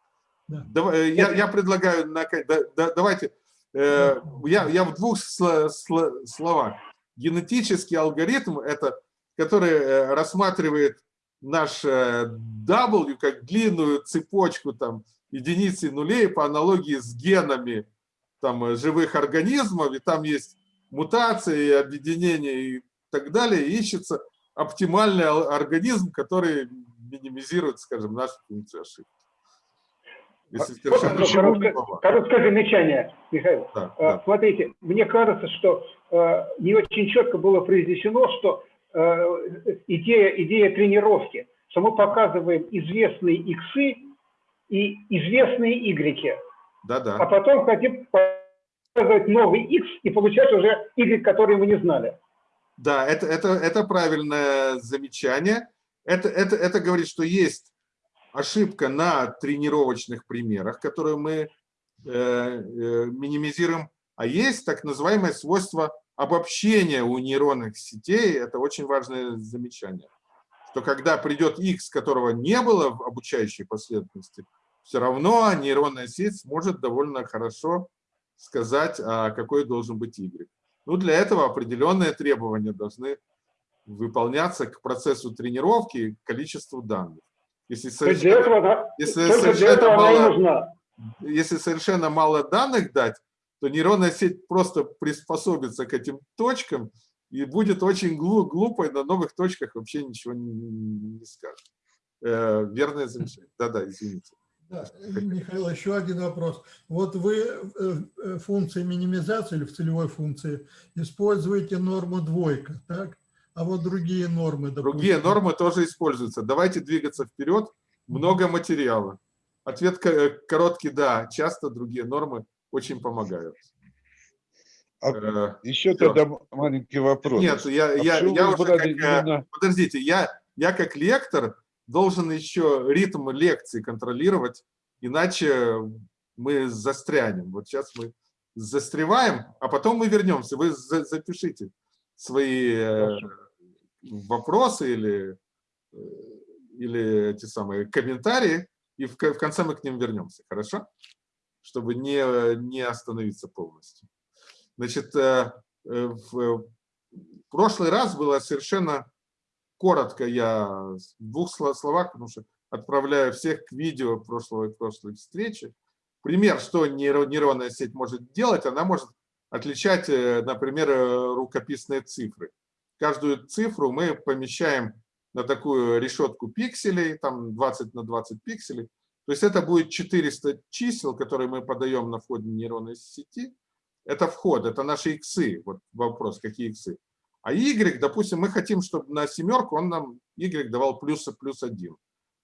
Давай, э, Я, я предлагаю, на- да- да- давайте, э, я, я в двух сло- сло- словах. Генетический алгоритм – это, который э, рассматривает наш э, W как длинную цепочку там, единиц и нулей по аналогии с генами там, э, живых организмов, и там есть мутации, объединения и так далее, и ищется оптимальный ал- организм, который минимизирует, скажем, нашу функцию ошибки. Если короткое, слова. короткое замечание, Михаил. Да, Э, да. Смотрите, мне кажется, что э, не очень четко было произнесено, что идея, идея тренировки, что мы показываем известные иксы и известные игреки, Да, а да. потом хотим показывать новый x и получать уже y, который мы не знали. Да, это, это, это правильное замечание. Это, это, это говорит, что есть ошибка на тренировочных примерах, которую мы э, э, минимизируем, а есть так называемое свойство обобщения у нейронных сетей. Это очень важное замечание. Что когда придет x, которого не было в обучающей последовательности, все равно нейронная сеть сможет довольно хорошо сказать, а какой должен быть y. Ну, для этого определенные требования должны выполняться к процессу тренировки и количеству данных. Если совершенно, этого, если совершенно мало- если совершенно мало данных дать, то нейронная сеть просто приспособится к этим точкам и будет очень глу- глупой, на новых точках вообще ничего не, не скажет. Э, верное замечание. Да-да, извините. Да, Михаил, еще один вопрос. Вот вы э, э, функции минимизации или в целевой функции используете норму двойка, так? А вот другие нормы, допустим. Другие нормы тоже используются. Давайте двигаться вперед. Много материала. Ответ ко- короткий – да. Часто другие нормы очень помогают. А Э, еще всё. тогда маленький вопрос. Нет, я, А я, я уже как, э, именно- подождите, я, я как лектор должен еще ритм лекции контролировать, иначе мы застрянем. Вот сейчас мы застреваем, а потом мы вернемся. Вы за- запишите свои э, вопросы или, э, или эти самые комментарии, и в, в конце мы к ним вернемся, хорошо? Чтобы не, не остановиться полностью. Значит, э, в в прошлый раз было совершенно коротко, я в двух сло- словах, потому что отправляю всех к видео прошлой, прошлой встречи. Пример, что нейро- нейронная сеть может делать, она может отличать, э, например, э, рукописные цифры. Каждую цифру мы помещаем на такую решетку пикселей, там 20 на 20 пикселей. То есть это будет 400 чисел, которые мы подаем на входе нейронной сети. Это вход, это наши иксы. Вот вопрос, какие иксы. А y, допустим, мы хотим, чтобы на семерку он нам y давал плюс, плюс 1,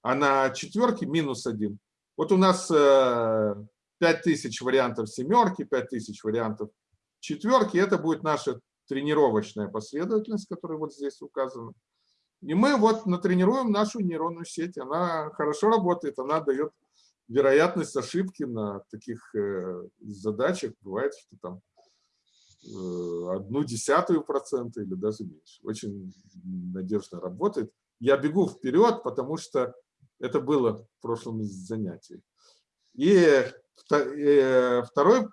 а на четверке минус 1. Вот у нас э, 5000 вариантов семерки, 5000 вариантов четверки. Это будет наша тренировочная последовательность, которая вот здесь указана. И мы вот натренируем нашу нейронную сеть. Она хорошо работает, она дает вероятность ошибки на таких э, задачах. Бывает, что там э, одну десятую процента или даже меньше. Очень надежно работает. Я бегу вперед, потому что это было в прошлом занятии. И э, второй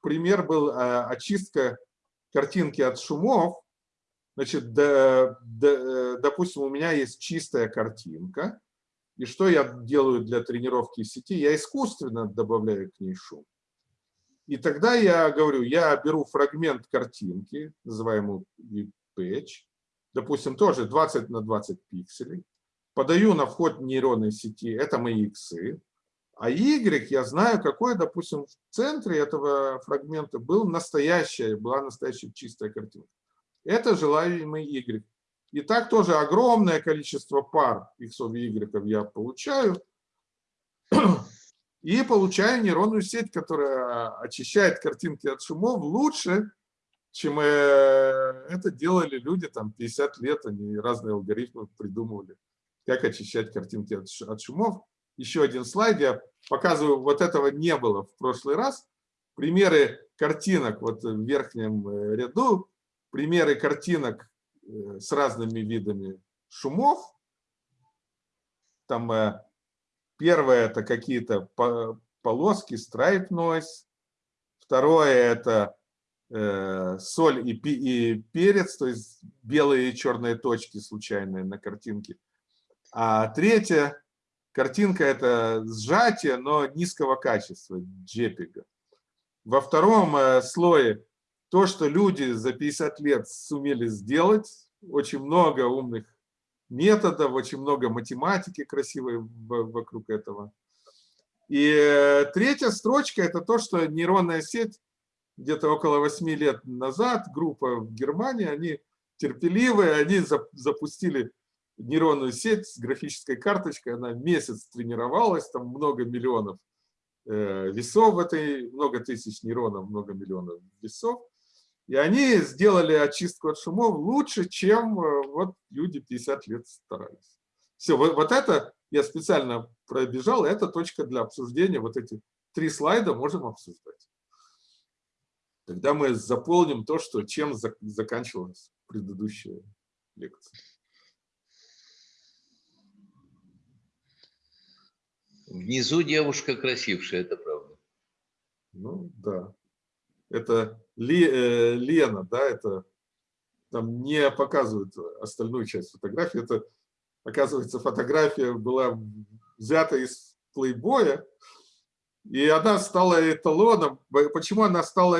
пример был э, очистка картинки от шумов. Значит, э, допустим, у меня есть чистая картинка. И что я делаю для тренировки сети? Я искусственно добавляю к ней шум. И тогда я говорю, я беру фрагмент картинки, называемую patch, допустим, тоже 20 на 20 пикселей, подаю на вход нейронной сети, это мои иксы, а Y я знаю, какой, допустим, в центре этого фрагмента был настоящая, была настоящая чистая картинка. Это желаемый Y. И так тоже огромное количество пар X и Y я получаю. И получаю нейронную сеть, которая очищает картинки от шумов лучше, чем э, это делали люди там 50 лет. Они разные алгоритмы придумывали, как очищать картинки от от шумов. Еще один слайд. Я показываю, вот этого не было в прошлый раз. Примеры картинок вот в верхнем э, ряду. Примеры картинок э, с разными видами шумов. Там первое это какие-то по- полоски, stripe noise. Второе это э, соль и, и перец, то есть белые и черные точки случайные на картинке. А третья картинка это сжатие, но низкого качества, JPEG. Во втором э, слое то, что люди за 50 лет сумели сделать, очень много умных методов, очень много математики красивой вокруг этого. И э, третья строчка – это то, что нейронная сеть где-то около 8 лет назад, группа в Германии, они терпеливые, они зап- запустили нейронную сеть с графической карточкой, она месяц тренировалась, там много миллионов э, весов в этой, много тысяч нейронов, много миллионов весов. И они сделали очистку от шумов лучше, чем э, вот люди 50 лет старались. Все, вот, вот это я специально пробежал, это точка для обсуждения. Вот эти три слайда можем обсуждать. Тогда мы заполним то, что, чем зак- заканчивалась предыдущая лекция. Внизу девушка красившая, это правда. Ну, да. Это Лена, да, это там не показывают остальную часть фотографии. Это, оказывается, фотография была взята из плейбоя, и она стала эталоном. Почему она стала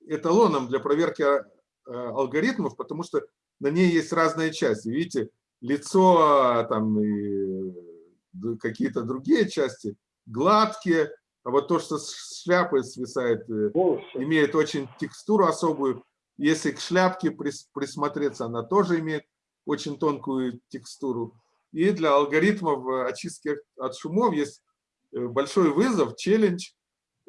эталоном для проверки э, алгоритмов? Потому что на ней есть разные части. Видите, лицо, там и д- какие-то другие части гладкие, а вот то, что с шляпы свисает, э, волосы. имеет очень текстуру особую. Если к шляпке прис- присмотреться, она тоже имеет очень тонкую текстуру. И для алгоритмов э, очистки от шумов есть э, большой вызов, челлендж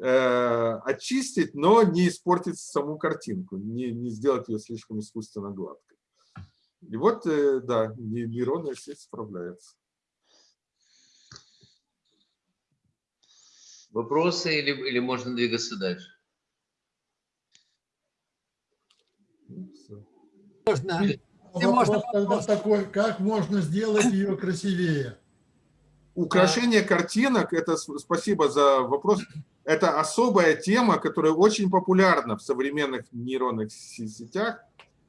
э, очистить, но не испортить саму картинку, не, не сделать ее слишком искусственно гладкой. И вот, э, да, не- нейронная сеть справляется. Вопросы или, или можно двигаться дальше? Можно. И можно Вопрос тогда вопрос? такой, как можно сделать ее красивее? Украшение картинок, это спасибо за вопрос, это особая тема, которая очень популярна в современных нейронных се- сетях.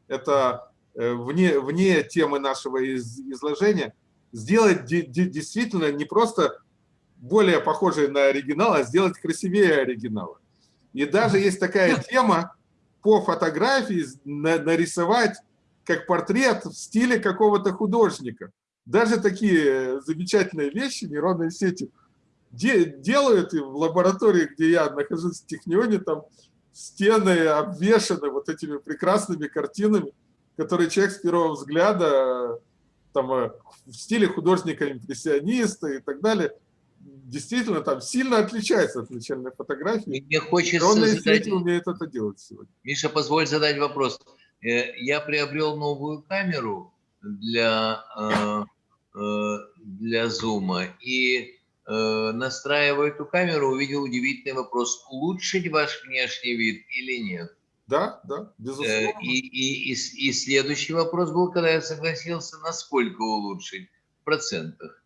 Это э, вне, вне темы нашего из- изложения. Сделать де- де- действительно не просто более похожий на оригинал, а сделать красивее оригинала. И даже есть такая тема по фотографии на- нарисовать как портрет в стиле какого-то художника. Даже такие замечательные вещи нейронные сети де- делают, и в лаборатории, где я нахожусь в Технионе, там стены обвешаны вот этими прекрасными картинами, которые человек с первого взгляда там, э, в стиле художника-импрессиониста и так далее, действительно там сильно отличается от начальной фотографии. Мне хочется Нейронные задать, сети умеют это делать сегодня. Миша, позволь задать вопрос. Э, Я приобрел новую камеру для, э, э, для зума и настраивая эту камеру, увидел удивительный вопрос. Улучшить ваш внешний вид или нет? Да, да, безусловно. И, и, и, и следующий вопрос был, когда я согласился, насколько улучшить в процентах.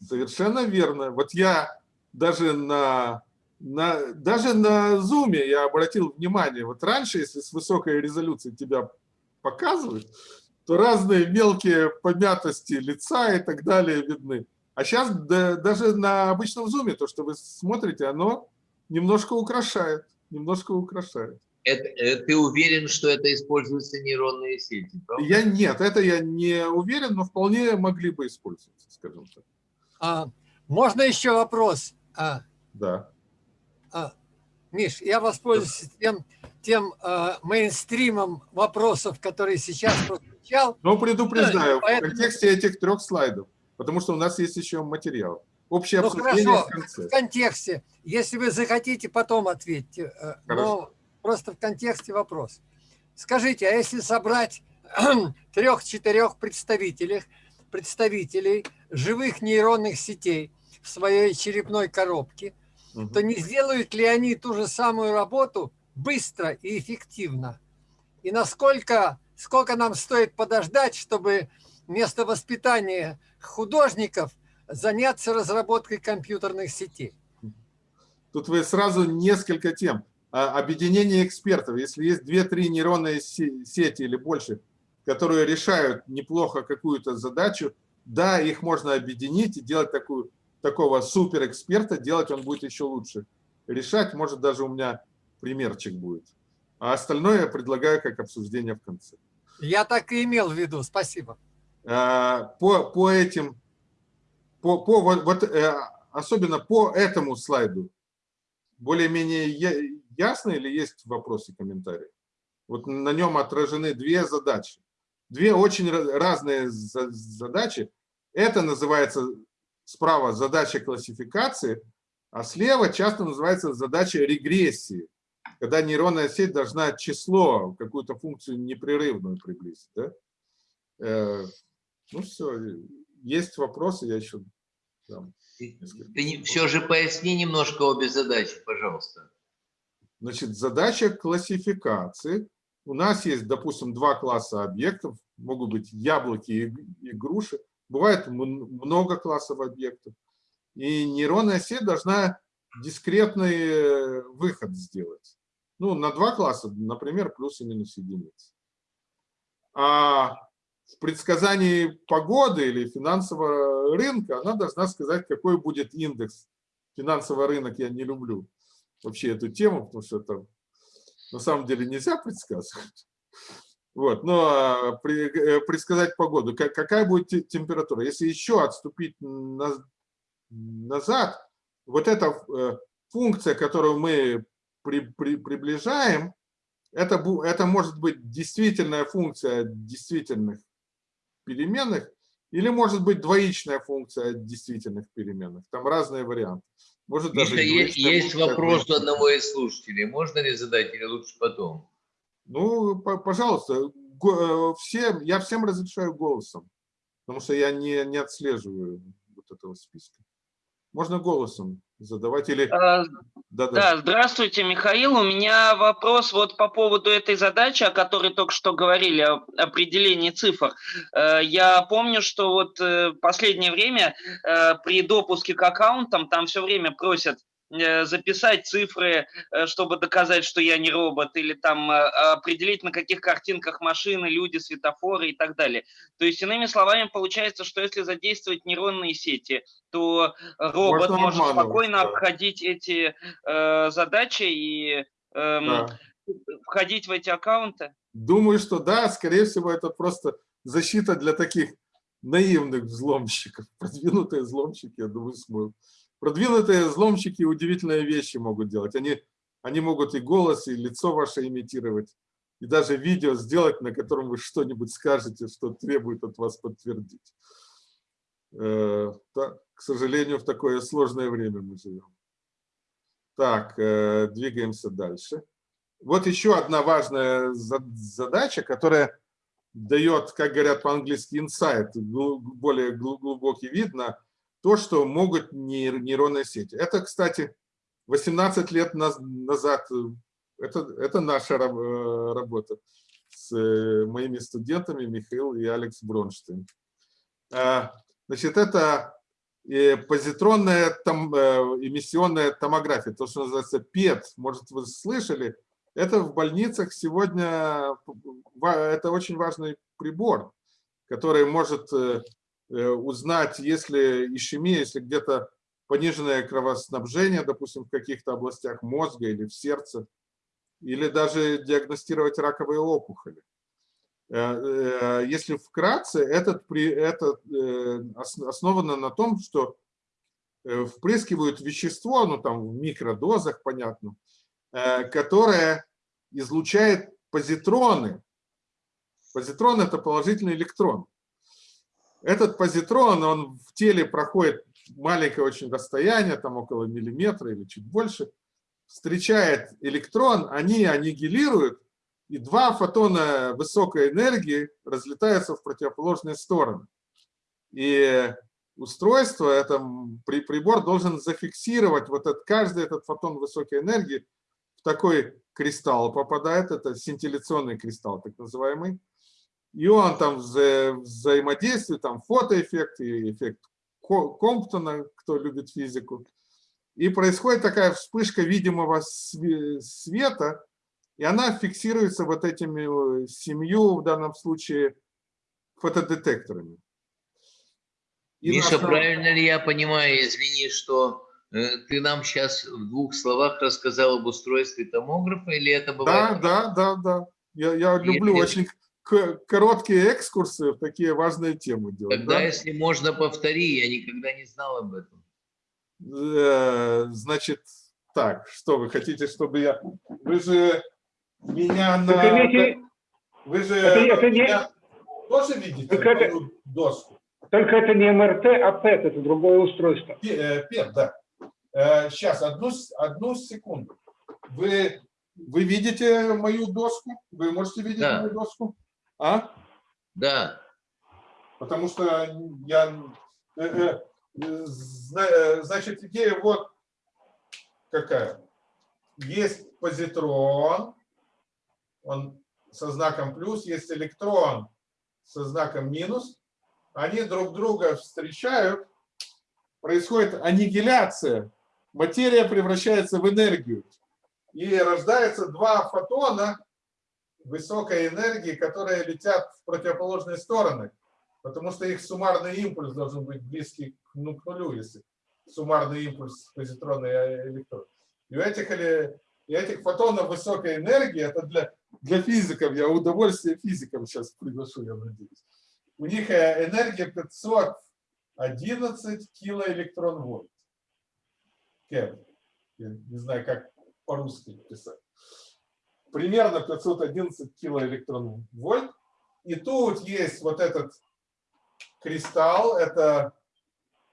Совершенно верно. Вот я даже на, на, даже на зуме я обратил внимание, вот раньше, если с высокой резолюцией тебя показывают, то разные мелкие помятости лица и так далее видны. А сейчас даже на обычном зуме, то, что вы смотрите, оно немножко украшает, немножко украшает. Это, э, ты уверен, что это используются нейронные сети? правда? Я нет, это я не уверен, но вполне могли бы использоваться, скажем так. А, можно еще вопрос? А, Да. а, Миш, я воспользуюсь тем, тем а, мейнстримом вопросов, который сейчас прозвучал. Но предупреждаю, Поэтому- в контексте этих трех слайдов, потому что у нас есть еще материал. Общее Ну, обсуждение хорошо. в конце. В контексте. Если вы захотите, потом ответьте. э, Хорошо. Но просто в контексте вопрос. Скажите, а если собрать трех-четырех представителей, представителей живых нейронных сетей в своей черепной коробке, Мгм. то не сделают ли они ту же самую работу быстро и эффективно? И насколько сколько нам стоит подождать, чтобы вместо воспитания художников заняться разработкой компьютерных сетей? Тут вы сразу несколько тем. А, Объединение экспертов. Если есть две-три нейронные се- сети или больше, которые решают неплохо какую-то задачу, да, их можно объединить и делать такую, такого суперэксперта, делать он будет еще лучше. Решать, может, даже у меня примерчик будет. А остальное я предлагаю как обсуждение в конце. Я так и имел в виду. Спасибо. А, по, по этим, по, по вот, вот, э, особенно по этому слайду, более-менее ясно или есть вопросы, комментарии? Вот на нем отражены две задачи. Две очень разные за- задачи. Это называется справа задача классификации, а слева часто называется задача регрессии, когда нейронная сеть должна число, какую-то функцию непрерывную приблизить. Да? Э, Ну все, есть вопросы, я еще дам. Ты, все же поясни немножко обе задачи, пожалуйста. Значит, задача классификации. У нас есть, допустим, два класса объектов. Могут быть яблоки и груши. Бывает много классов объектов. И нейронная сеть должна дискретный э, выход сделать. Ну, на два класса, например, плюс и минус единицы. А в предсказании погоды или финансового рынка она должна сказать, какой будет индекс. Финансовый рынок я не люблю вообще эту тему, потому что это на самом деле нельзя предсказывать. Вот, но а, э, предсказать погоду, Ка- какая будет те- температура. Если еще отступить на- назад, вот эта э, функция, которую мы при- при- приближаем, это, это может быть действительная функция действительных переменных, или может быть двоичная функция действительных переменных. Там разные варианты. Может Миша, даже есть, есть вопрос у одного из слушателей. Можно ли задать или лучше потом? Ну, по- пожалуйста, э, всем, я всем разрешаю голосом, потому что я не, не отслеживаю вот этого списка. Можно голосом задавать или... А, Да, да. Да, здравствуйте, Михаил. У меня вопрос вот по поводу этой задачи, о которой только что говорили, о определении цифр. Э, Я помню, что вот э, последнее время э, при допуске к аккаунтам там все время просят записать цифры, э, чтобы доказать, что я не робот, или там э, определить, на каких картинках машины, люди, светофоры и так далее. То есть, иными словами, получается, что если задействовать нейронные сети, то робот Можно может спокойно да. обходить эти э, задачи и эм, Да. входить в эти аккаунты? Думаю, что да, скорее всего, это просто защита для таких наивных взломщиков. Продвинутые взломщики, я думаю, смогут. Продвинутые взломщики удивительные вещи могут делать. Они, они могут и голос, и лицо ваше имитировать, и даже видео сделать, на котором вы что-нибудь скажете, что требует от вас подтвердить. Э, да, к сожалению, в такое сложное время мы живем. Так, э, двигаемся дальше. Вот еще одна важная за- задача, которая дает, как говорят по-английски, инсайт, более глу- глубокий вид на то, что могут нейр- нейронные сети. Это, кстати, 18 лет наз- назад, э, это, это наша э, работа с э, моими студентами Михаил и Алекс Бронштейн. А, Значит, это позитронная э, эмиссионная томография, то, что называется ПЕТ. Может, вы слышали, это в больницах сегодня, это очень важный прибор, который может узнать, если ишемия, если где-то пониженное кровоснабжение, допустим, в каких-то областях мозга или в сердце, или даже диагностировать раковые опухоли. Э, э, Если вкратце, этот, это э, ос- основано на том, что э, впрыскивают вещество, ну там в микродозах, понятно, э, которое излучает позитроны. Позитрон – это положительный электрон. Этот позитрон, он в теле проходит маленькое очень расстояние, там около миллиметра или чуть больше, встречает электрон, они аннигилируют, и два фотона высокой энергии разлетаются в противоположные стороны. И устройство, это при- прибор должен зафиксировать вот этот, каждый этот фотон высокой энергии в такой кристалл попадает, это синтилляционный кристалл так называемый. И он там вза- взаимодействует, там фотоэффект и эффект Ко- Комптона, кто любит физику. И происходит такая вспышка видимого све- света, и она фиксируется вот этими э, семью, в данном случае, фотодетекторами. И Миша, основ- правильно ли я понимаю, извини, что э, ты нам сейчас в двух словах рассказал об устройстве томографа, или это Да, бывает? да, да, да. Я, я люблю Если- очень короткие экскурсы в такие важные темы делать. Тогда, да? если можно, повтори, я никогда не знал об этом. Э, Значит, так, что вы хотите, чтобы я... Вы же меня на... Вы же Это- это не- меня тоже видите Так это- мою доску? Только это не МРТ, а ПЭТ, это другое устройство. Э, Пет, да. Сейчас, одну, с- одну секунду. Вы, вы видите мою доску? Вы можете видеть Да. мою доску? А? Да, Потому что я... э, э, э, зна- Значит, идея вот какая. Есть позитрон, он со знаком плюс, есть электрон со знаком минус. Они друг друга встречают, происходит аннигиляция, материя превращается в энергию. И рождается два фотона высокой энергии, которые летят в противоположные стороны, потому что их суммарный импульс должен быть близкий ну, к нулю, если суммарный импульс позитронный и электрон. И у этих, или- и этих фотонов высокой энергии, это для, для физиков, я удовольствие физикам сейчас приглашу, я надеюсь. У них э, энергия 511 килоэлектрон-вольт. Кев. Я не знаю, как по-русски писать. Примерно 511 килоэлектронвольт. И тут есть вот этот кристалл, это,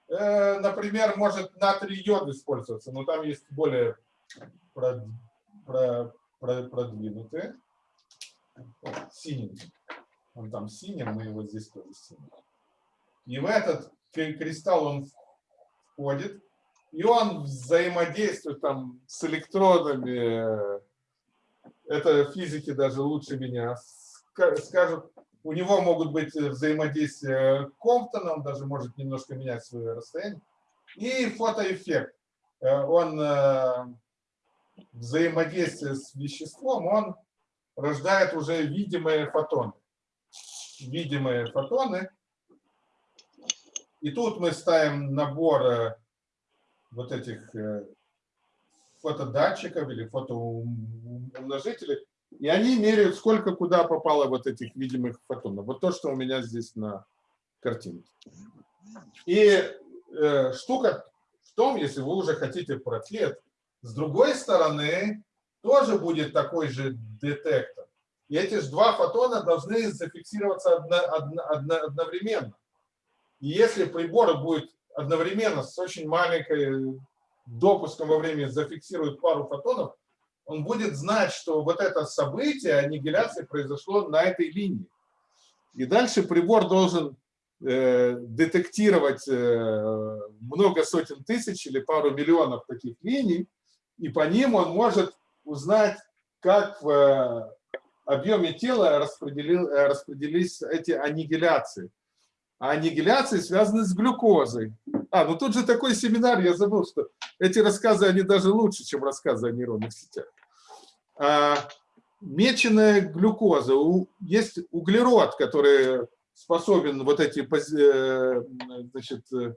э, например, может натрий йод использоваться, но там есть более прод, про, про, продвинутые. Синенький. Он там синий, мы его здесь тоже синий. И в этот кристалл он входит, и он взаимодействует там с электродами. Это физики даже лучше меня скажут. У него могут быть взаимодействия Комптона, он даже может немножко менять свое расстояние. И фотоэффект. Э, он э, взаимодействие с веществом, он рождает уже видимые фотоны. Видимые фотоны. И тут мы ставим набор э, вот этих э, фотодатчиков или фотоумножителей, и они меряют, сколько куда попало вот этих видимых фотонов. Вот то, что у меня здесь на картинке. И э, штука в том, если вы уже хотите проклет, с другой стороны тоже будет такой же детектор. И эти же два фотона должны зафиксироваться одно, одно, одно, одновременно. И если прибор будет одновременно с очень маленькой допуском во времени зафиксирует пару фотонов, он будет знать, что вот это событие аннигиляции произошло на этой линии. И дальше прибор должен э, детектировать э, много сотен тысяч или пару миллионов таких линий, и по ним он может узнать, как в э, объеме тела э, распределились эти аннигиляции. А аннигиляции связаны с глюкозой. А, ну тут же такой семинар, я забыл, что эти рассказы, они даже лучше, чем рассказы о нейронных сетях. А, меченая глюкоза. У, есть углерод, который способен вот эти, э, значит, э,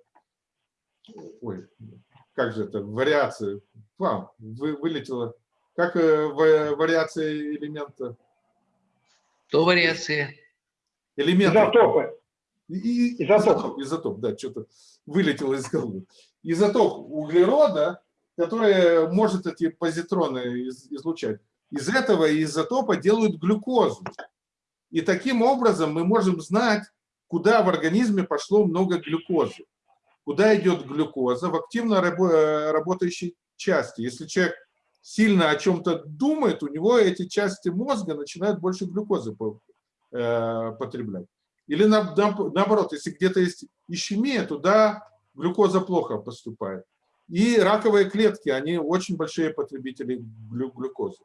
ой, как же это, вариации, вам вы, вылетело, как э, вариация элемента? То вариация. Элементы. Изотопы. И, изотоп. изотоп, да, что-то вылетело из головы. Изотоп углерода, который может эти позитроны излучать, из этого изотопа делают глюкозу. И таким образом мы можем знать, куда в организме пошло много глюкозы. Куда идет глюкоза в активно работающей части. Если человек сильно о чем-то думает, у него эти части мозга начинают больше глюкозы э, потреблять. Или наоборот, если где-то есть ишемия, туда глюкоза плохо поступает. И раковые клетки, они очень большие потребители глюкозы.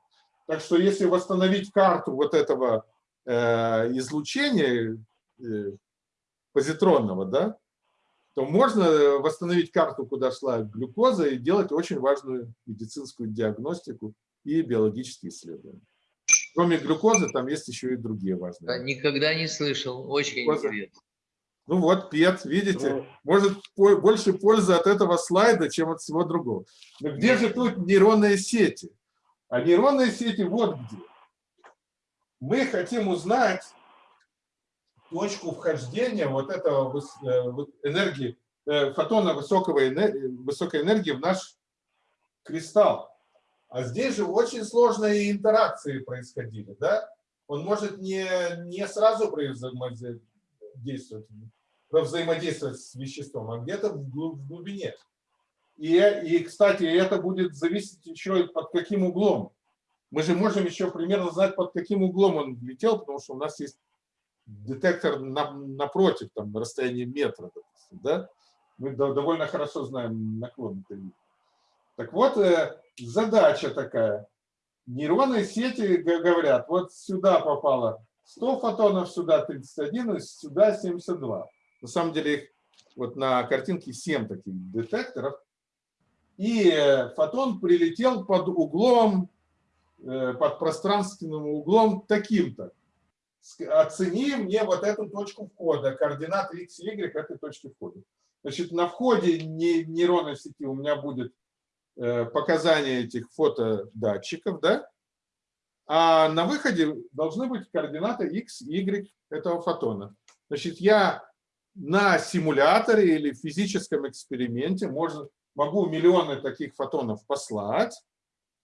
Так что если восстановить карту вот этого э, излучения э, позитронного, да, то можно восстановить карту, куда шла глюкоза, и делать очень важную медицинскую диагностику и биологические исследования. Кроме глюкозы, там есть еще и другие важные. Да, никогда не слышал. Очень Глюкоза. интересно. Ну вот, ПЕТ, видите, ну. может больше пользы от этого слайда, чем от всего другого. Но где же тут нейронные сети? А нейронные сети вот где. Мы хотим узнать точку вхождения вот этого э, энергии, э, фотона высокого высокой энергии в наш кристалл. А здесь же очень сложные интеракции происходили, да? Он может не, не сразу взаимодействовать, взаимодействовать с веществом, а где-то в глубине. И, и, кстати, это будет зависеть еще под каким углом. Мы же можем еще примерно знать, под каким углом он летел, потому что у нас есть детектор на, напротив, там, на расстоянии метра, да? Мы довольно хорошо знаем наклон этой так вот, э, задача такая. Нейронные сети говорят, вот сюда попало 100 фотонов, сюда 31, и сюда 72. На самом деле их вот на картинке 7 таких детекторов. И э, фотон прилетел под углом, э, под пространственным углом таким-то. Оцени мне вот эту точку входа, координаты x, y этой точки входа. Значит, на входе нейронной сети у меня будет показания этих фотодатчиков, да? А на выходе должны быть координаты x, y этого фотона. Значит, я на симуляторе или физическом эксперименте можно, могу миллионы таких фотонов послать,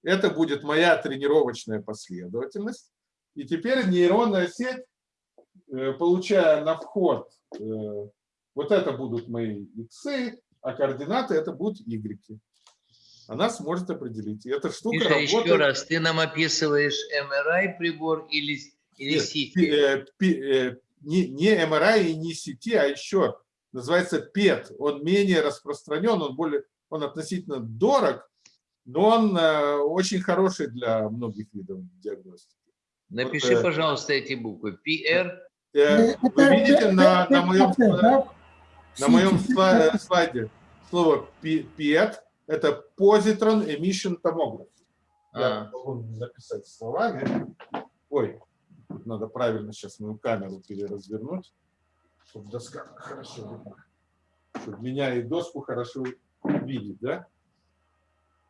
Это будет моя тренировочная последовательность. И теперь нейронная сеть, э, получая на вход, э, вот это будут мои иксы, а координаты это будут y. Она сможет определить. И эта штука Миша, работает... еще раз, ты нам описываешь MRI прибор или, или Нет, CT? пи- э, пи- э, не, не MRI и не сети, а еще называется PET. Он менее распространен, он более, он относительно дорог, но он э, очень хороший для многих видов диагностики. Напиши, Вот, э, пожалуйста, эти буквы. PR. Э, Вы Это видите на, на моем, на моем слайде слово PET – это Positron Emission Tomography. Я А. могу написать словами. Ой, надо правильно сейчас мою камеру переразвернуть, чтобы доска хорошо видна. Чтобы меня и доску хорошо видеть, да?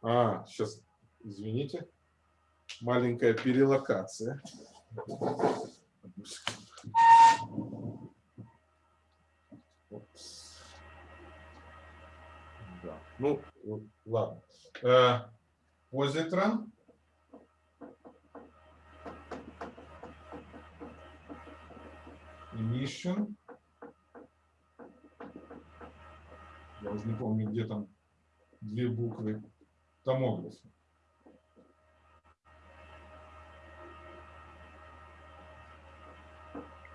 А, сейчас, извините. Маленькая перелокация. Да. Ну, ладно. Э, Позитрон. Emission. Я уже не помню, где там две буквы. Томограф.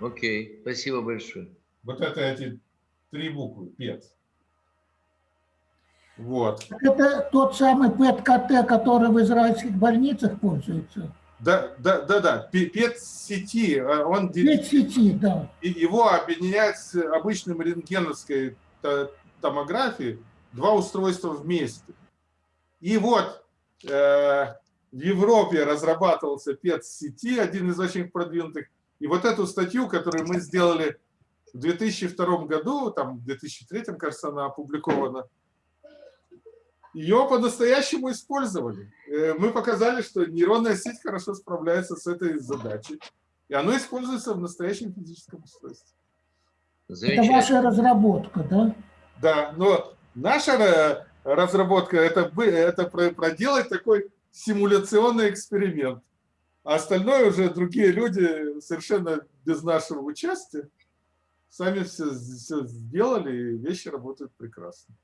Окей, спасибо большое. Вот это эти три буквы, ПЕТ. Вот. Это тот самый ПЭТ-КТ, который в израильских больницах пользуется. Да, да, да, да. ПЕТ-сети, э, он ПЭТ-сети, да. и его объединяют с обычным рентгеновской то- томографией два устройства вместе. И вот э, в Европе разрабатывался ПЕТ-сети, один из очень продвинутых. И вот эту статью, которую мы сделали в 2002 году, там в 2003, кажется, она опубликована, ее по-настоящему использовали. Э, Мы показали, что нейронная сеть хорошо справляется с этой задачей. И оно используется в настоящем физическом устройстве. Это ваша разработка, да? Да, но наша э, разработка это, это про- проделать такой симуляционный эксперимент. А остальное уже другие люди совершенно без нашего участия сами все, все сделали, и вещи работают прекрасно.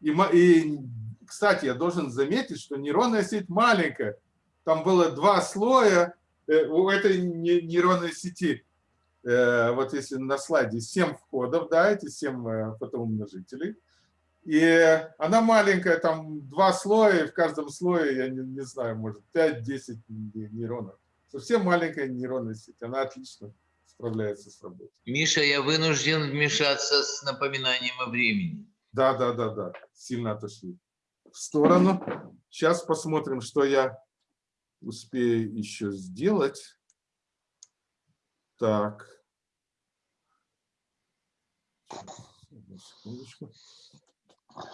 И, и, кстати, я должен заметить, что нейронная сеть маленькая. Там было два слоя э, у этой не- нейронной сети. Э, вот если на слайде 7 входов, да, эти 7 фотоумножителей. И она маленькая, там два слоя, и в каждом слое, я не, не знаю, может 5-10 нейронов. Совсем маленькая нейронная сеть, она отлично справляется с работой. Миша, я вынужден вмешаться с напоминанием о времени. Да, да, да, да, сильно отошли в сторону. Сейчас посмотрим, что я успею еще сделать. Так.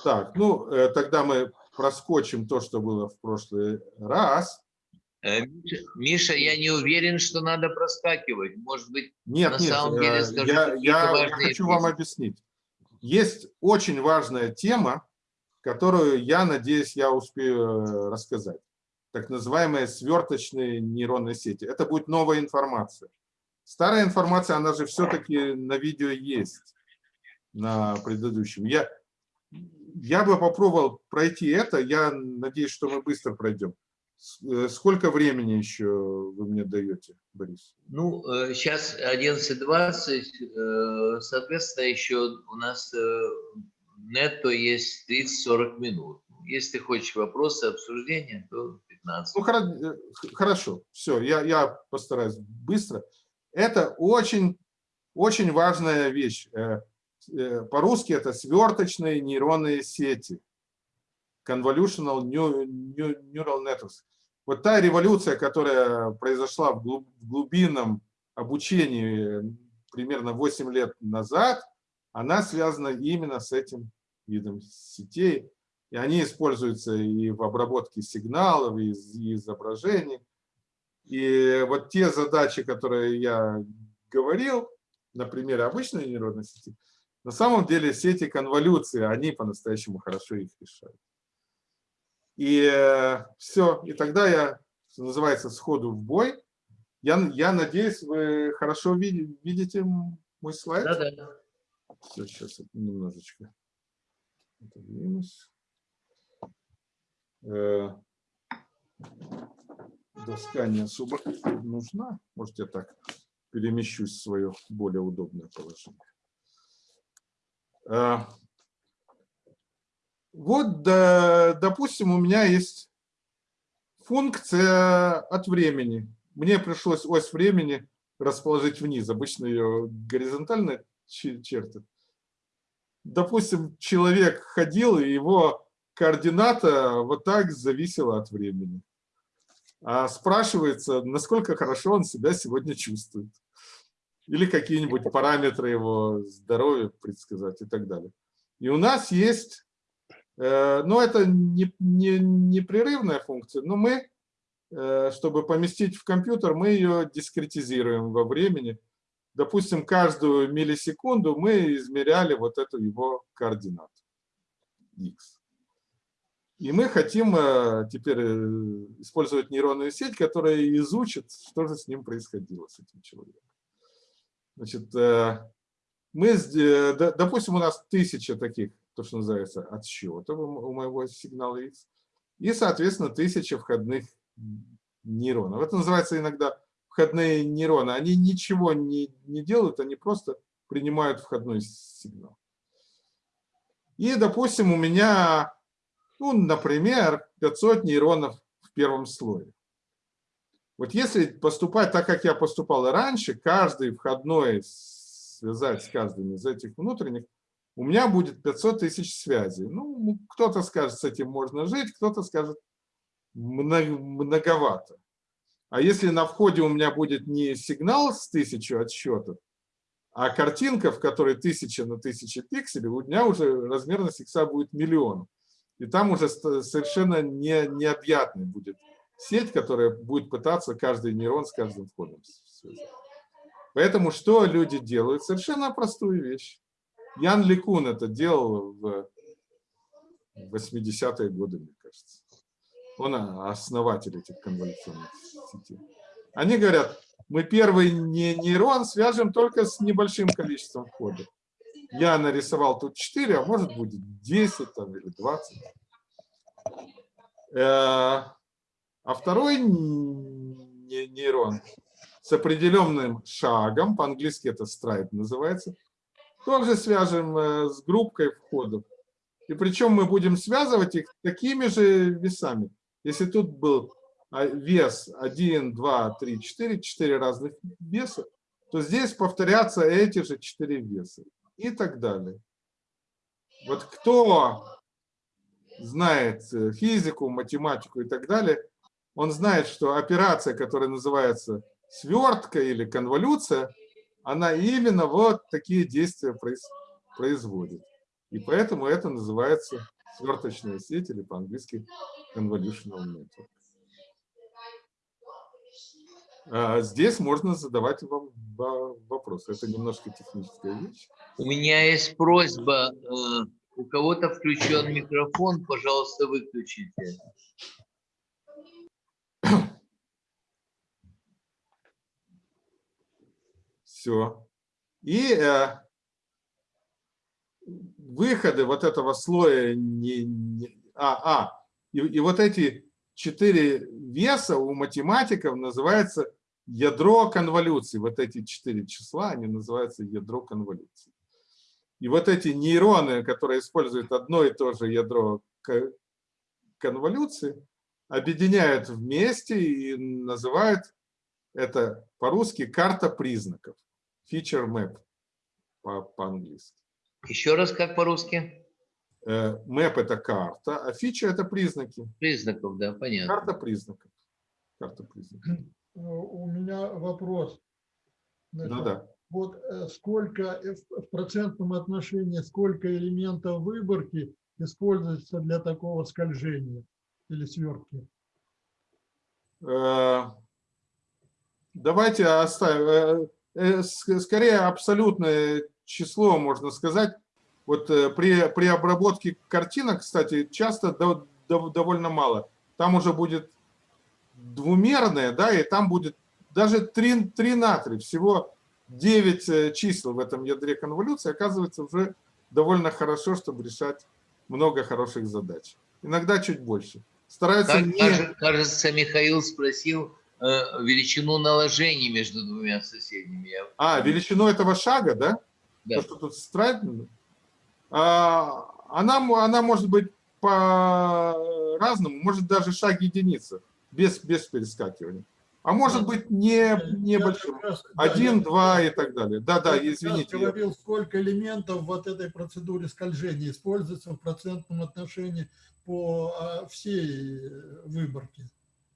Так, ну, э, тогда мы проскочим то, что было в прошлый раз. Э, Миша, я не уверен, что надо проскакивать. Может быть, Нет, На нет, самом деле э, скажу я, я- я хочу вам объяснить. Есть очень важная тема, которую, я надеюсь, я успею э, рассказать. Так называемые сверточные нейронные сети. Это будет новая информация. Старая информация, она же все-таки на видео есть, на предыдущем. Я, я бы попробовал пройти это, я надеюсь, что мы быстро пройдем. Э, Сколько времени еще вы мне даете, Борис? ну, сейчас 11.20, э, соответственно, еще у нас э, нетто есть 30-40 минут. Если ты хочешь вопросы, обсуждения, то 15. Ну, э, хорошо, все, я, я постараюсь быстро. Это очень, очень важная вещь. Э, э, По-русски это сверточные нейронные сети. Convolutional neu- neu- Neural Networks. Вот та революция, которая произошла в глуб- в глубинном обучении примерно 8 лет назад, она связана именно с этим видом сетей. И они используются и в обработке сигналов, и изображений. И вот те задачи, которые я говорил, на примере обычной нейронной сети, на самом деле сети конволюции, они по-настоящему хорошо их решают. И все, и тогда я, называется, сходу в бой. Я, я надеюсь, вы хорошо видите, видите мой слайд? Да, да. Все, сейчас немножечко отодвинусь. Э, доска не особо нужна. Может, я так перемещусь в свое более удобное положение. Вот, допустим, у меня есть функция от времени. Мне пришлось ось времени расположить вниз. Обычно ее горизонтально чертят. Допустим, человек ходил, и его координата вот так зависела от времени. А спрашивается, насколько хорошо он себя сегодня чувствует. Или какие-нибудь параметры его здоровья предсказать и так далее. И у нас есть, э, ну это не, не, непрерывная функция, но мы, э, чтобы поместить в компьютер, мы ее дискретизируем во времени. Допустим, каждую миллисекунду мы измеряли вот эту его координату x. И мы хотим э, теперь использовать нейронную сеть, которая изучит, что же с ним происходило, с этим человеком. Значит, мы, допустим, у нас тысяча таких, то, что называется, отсчетов у моего сигнала X, и, соответственно, тысяча входных нейронов. Это называется иногда входные нейроны. Они ничего не, не делают, они просто принимают входной сигнал. И, допустим, у меня, ну, например, 500 нейронов в первом слое. Вот если поступать так, как я поступал и раньше, каждый входной связать с каждым из этих внутренних, у меня будет 500 тысяч связей. Ну, кто-то скажет, с этим можно жить, кто-то скажет, многовато. А если на входе у меня будет не сигнал с тысячу отсчетов, а картинка, в которой тысяча на тысячи пикселей, у меня уже размерность икса будет миллион. И там уже совершенно не, необъятный будет сеть, которая будет пытаться каждый нейрон с каждым входом связать. Поэтому что люди делают? Совершенно простую вещь. Ян Ликун это делал в 80-е годы, мне кажется. Он основатель этих конволюционных сетей. Они говорят, мы первый нейрон свяжем только с небольшим количеством входов. Я нарисовал тут 4, а может будет 10 там, или 20. А второй нейрон с определенным шагом, по-английски это страйд называется, тоже свяжем э, с группкой входов. И причем мы будем связывать их такими же весами. Если тут был а, вес 1, 2, 3, 4, 4 разных веса, то здесь повторятся эти же 4 веса и так далее. Вот кто знает э, физику, математику и так далее, он знает, что операция, которая называется свертка или конволюция, она именно вот такие действия производит. И поэтому это называется сверточная сеть или по-английски convolutional network. А здесь можно задавать вам вопросы. Это немножко техническая вещь. У меня есть просьба. Э, у кого-то включен микрофон, пожалуйста, выключите. Все. И э, выходы вот этого слоя не, не а, а и, и вот эти четыре веса у математиков называется ядро конволюции. Вот эти четыре числа, они называются ядро конволюции. И вот эти нейроны, которые используют одно и то же ядро конволюции, объединяют вместе и называют это по-русски карта признаков feature map по-английски. По Еще раз, как по-русски? Э, map – это карта, а feature – это признаки. Признаков, да, понятно. Карта признаков. Карта признаков. У меня вопрос. Да, да. Вот э, сколько э, в процентном отношении, сколько элементов выборки используется для такого скольжения или свертки? Давайте оставим Э, скорее абсолютное число, можно сказать. Вот э, при, при обработке картинок, кстати, часто дов- довольно мало. Там уже будет двумерное, да, и там будет даже 3, 3 на 3, всего 9 э, чисел в этом ядре конволюции, оказывается уже довольно хорошо, чтобы решать много хороших задач. Иногда чуть больше. Стараются Как, не... кажется, Михаил спросил э, величину наложений между двумя соседними. Я- А, величину этого шага, да? да. То, что тут страйдно, а, она, она может быть по-разному, может даже шаг единица, без, без перескакивания. А может быть не, небольшим. как раз- да, Один, я- два и так далее. Да, да, я извините. я- говорил, сколько элементов вот этой процедуре скольжения используется в процентном отношении по а, всей э, выборке.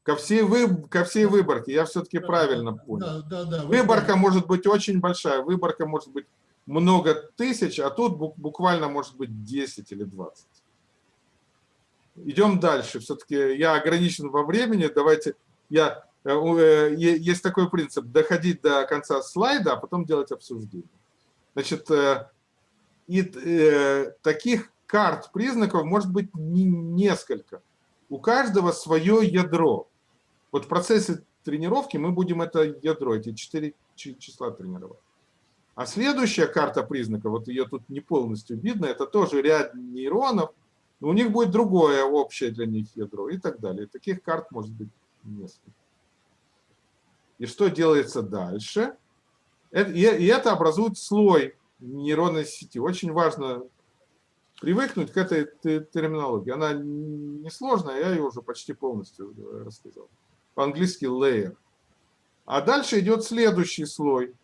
Ко всей, вы, ко всей выборке, я все-таки правильно понял. Да, да, да. вы Выборка может быть очень большая, выборка может быть много тысяч, а тут бу- буквально может быть 10 или 20. Идем дальше. Все-таки я ограничен во времени. Давайте я... э, э, Есть такой принцип, доходить до конца слайда, а потом делать обсуждение. Значит, э, и таких карт признаков может быть не- несколько. У каждого свое ядро. Вот в процессе тренировки мы будем это ядро, эти четыре чи- числа тренировать. А следующая карта признаков, вот ее тут не полностью видно, это тоже ряд нейронов, но у них будет другое общее для них ядро и так далее. Таких карт может быть несколько. И что делается дальше? Э- И это образует слой нейронной сети. Очень важно привыкнуть к этой те- терминологии. Она несложная, я ее уже почти полностью э, рассказал. По-английски layer. А дальше идет следующий слой.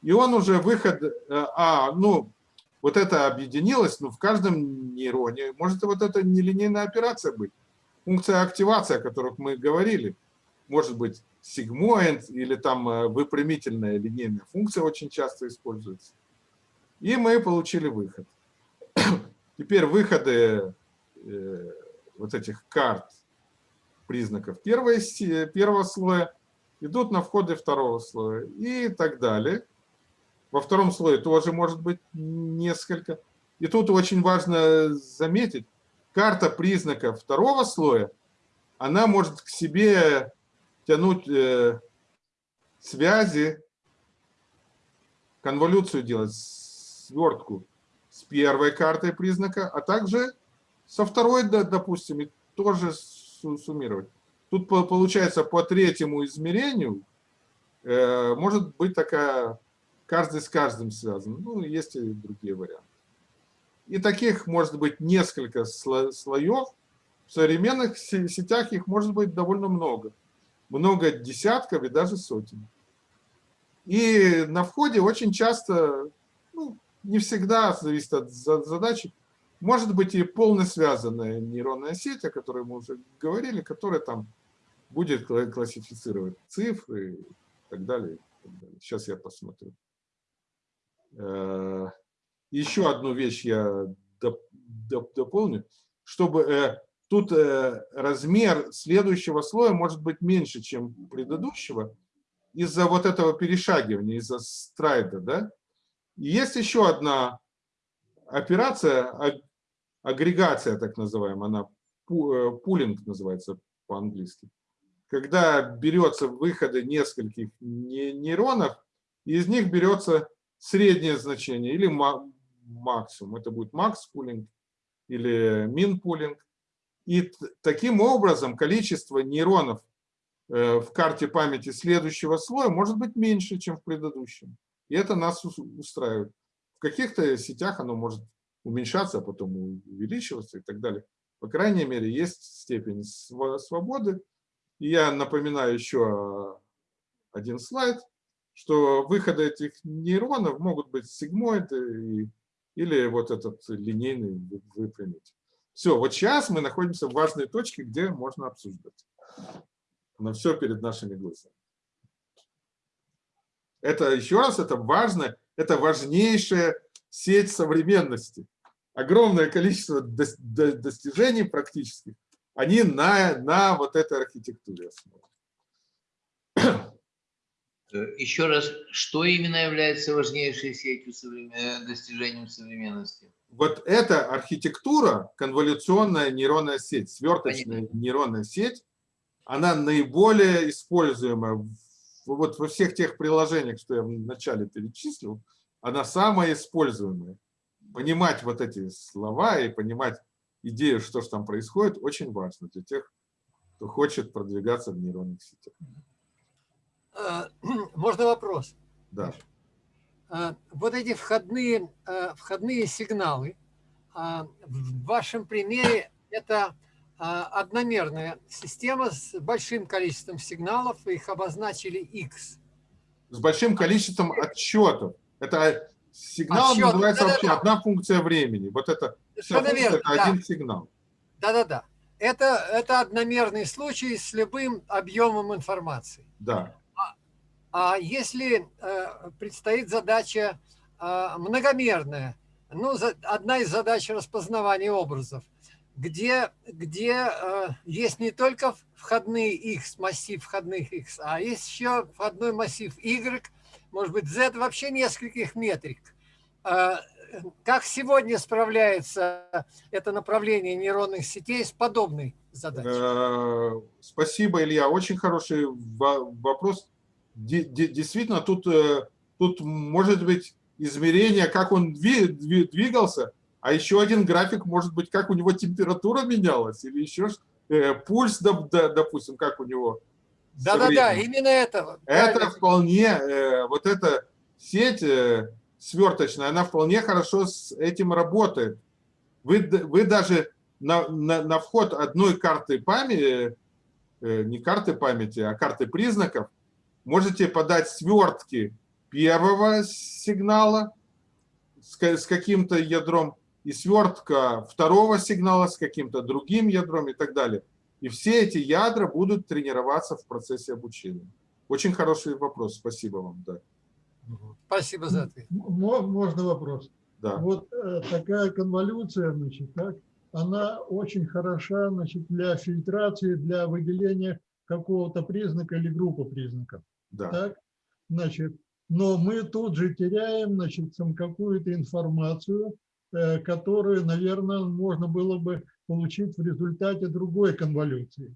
И он уже выход, э, а, ну, вот это объединилось, ну, в каждом нейроне. Может, вот это нелинейная операция быть. Функция активации, о которых мы говорили. Может быть, сигмоид или там э, выпрямительная линейная функция очень часто используется. И мы получили выход. Теперь выходы э, вот этих карт признаков первой, си- первого слоя идут на входы второго слоя и так далее. Во втором слое тоже может быть несколько. И тут очень важно заметить, карта признаков второго слоя, она может к себе тянуть э, связи, конволюцию делать, свертку с первой картой признака, а также со второй, допустим, и тоже суммировать. Тут по- получается по третьему измерению э, может быть такая, каждый с каждым связан. Ну, есть и другие варианты. И таких может быть несколько сло- слоев. В современных се- сетях их может быть довольно много. Много десятков и даже сотен. И на входе очень часто, ну, не всегда, зависит от за- задачи, может быть и полно связанная нейронная сеть, о которой мы уже говорили, которая там будет кла- классифицировать цифры и так далее. и так далее. Сейчас я посмотрю. Э, Еще одну вещь я доп- доп- дополню. Чтобы э, тут э, размер следующего слоя может быть меньше, чем предыдущего, из-за вот этого перешагивания, из-за страйда, да? Есть еще одна операция, а- агрегация так называемая, она э, пулинг называется по-английски. Когда берется выходы нескольких не- нейронов, из них берется среднее значение или ма- максимум. Это будет макс пулинг или мин пулинг. И таким образом количество нейронов э, в карте памяти следующего слоя может быть меньше, чем в предыдущем. И это нас ус- устраивает. В каких-то сетях оно может уменьшаться, а потом увеличиваться и так далее. По крайней мере, есть степень свободы. И я напоминаю еще один слайд, что выходы этих нейронов могут быть сигмоиды или вот этот линейный вы- выпрямитель. Все, вот сейчас мы находимся в важной точке, где можно обсуждать. На все перед нашими глазами. Это, еще раз, это важно, это важнейшая сеть современности. Огромное количество дос- до- достижений практических, они на, на вот этой архитектуре основаны. Э, Еще раз, что именно является важнейшей сетью современ- э, достижением современности? вот эта архитектура, конволюционная нейронная сеть, сверточная нейронная сеть, она наиболее используемая вот во всех тех приложениях, что я вначале перечислил, она самая используемая. Понимать вот эти слова и понимать идею, что же там происходит, очень важно для тех, кто хочет продвигаться в нейронных сетях. Э, Можно вопрос? Да. А, Вот эти входные, э, входные сигналы, в вашем примере это одномерная система с большим количеством сигналов, их обозначили X. С большим количеством отчетов. Это сигнал Отчет, называется вообще да-да-да. одна функция времени. Вот это, функция, верно, это да. один сигнал. Да-да-да. Это, это одномерный случай с любым объемом информации. Да. А если э, предстоит задача э, многомерная, ну, за- одна из задач распознавания образов, где, где э, есть не только входные X, массив входных X, а есть еще входной массив Y, может быть, Z, вообще нескольких метрик. Э, Как сегодня справляется это направление нейронных сетей с подобной задачей? Э, Спасибо, Илья. Очень хороший во- вопрос. Де- де- Действительно, тут, э, тут может быть измерение, как он дви- дви- двигался, а еще один график может быть, как у него температура менялась, или еще э, пульс, доп- до- допустим, как у него. Да-да-да, именно это. Это правильно. вполне, э, вот эта сеть э, сверточная, она вполне хорошо с этим работает. Вы, вы даже на, на, на вход одной карты памяти, э, не карты памяти, а карты признаков, можете подать свертки первого сигнала с, с каким-то ядром и свертка второго сигнала с каким-то другим ядром и так далее. И все эти ядра будут тренироваться в процессе обучения. Очень хороший вопрос, спасибо вам. Да, Спасибо за ответ. Мо- Можно вопрос? да. Вот э, такая конволюция, значит, так, она очень хороша, значит, для фильтрации, для выделения какого-то признака или группы признаков. да. Так, значит, но мы тут же теряем, значит, какую-то информацию, э, которую, наверное, можно было бы получить в результате другой конволюции.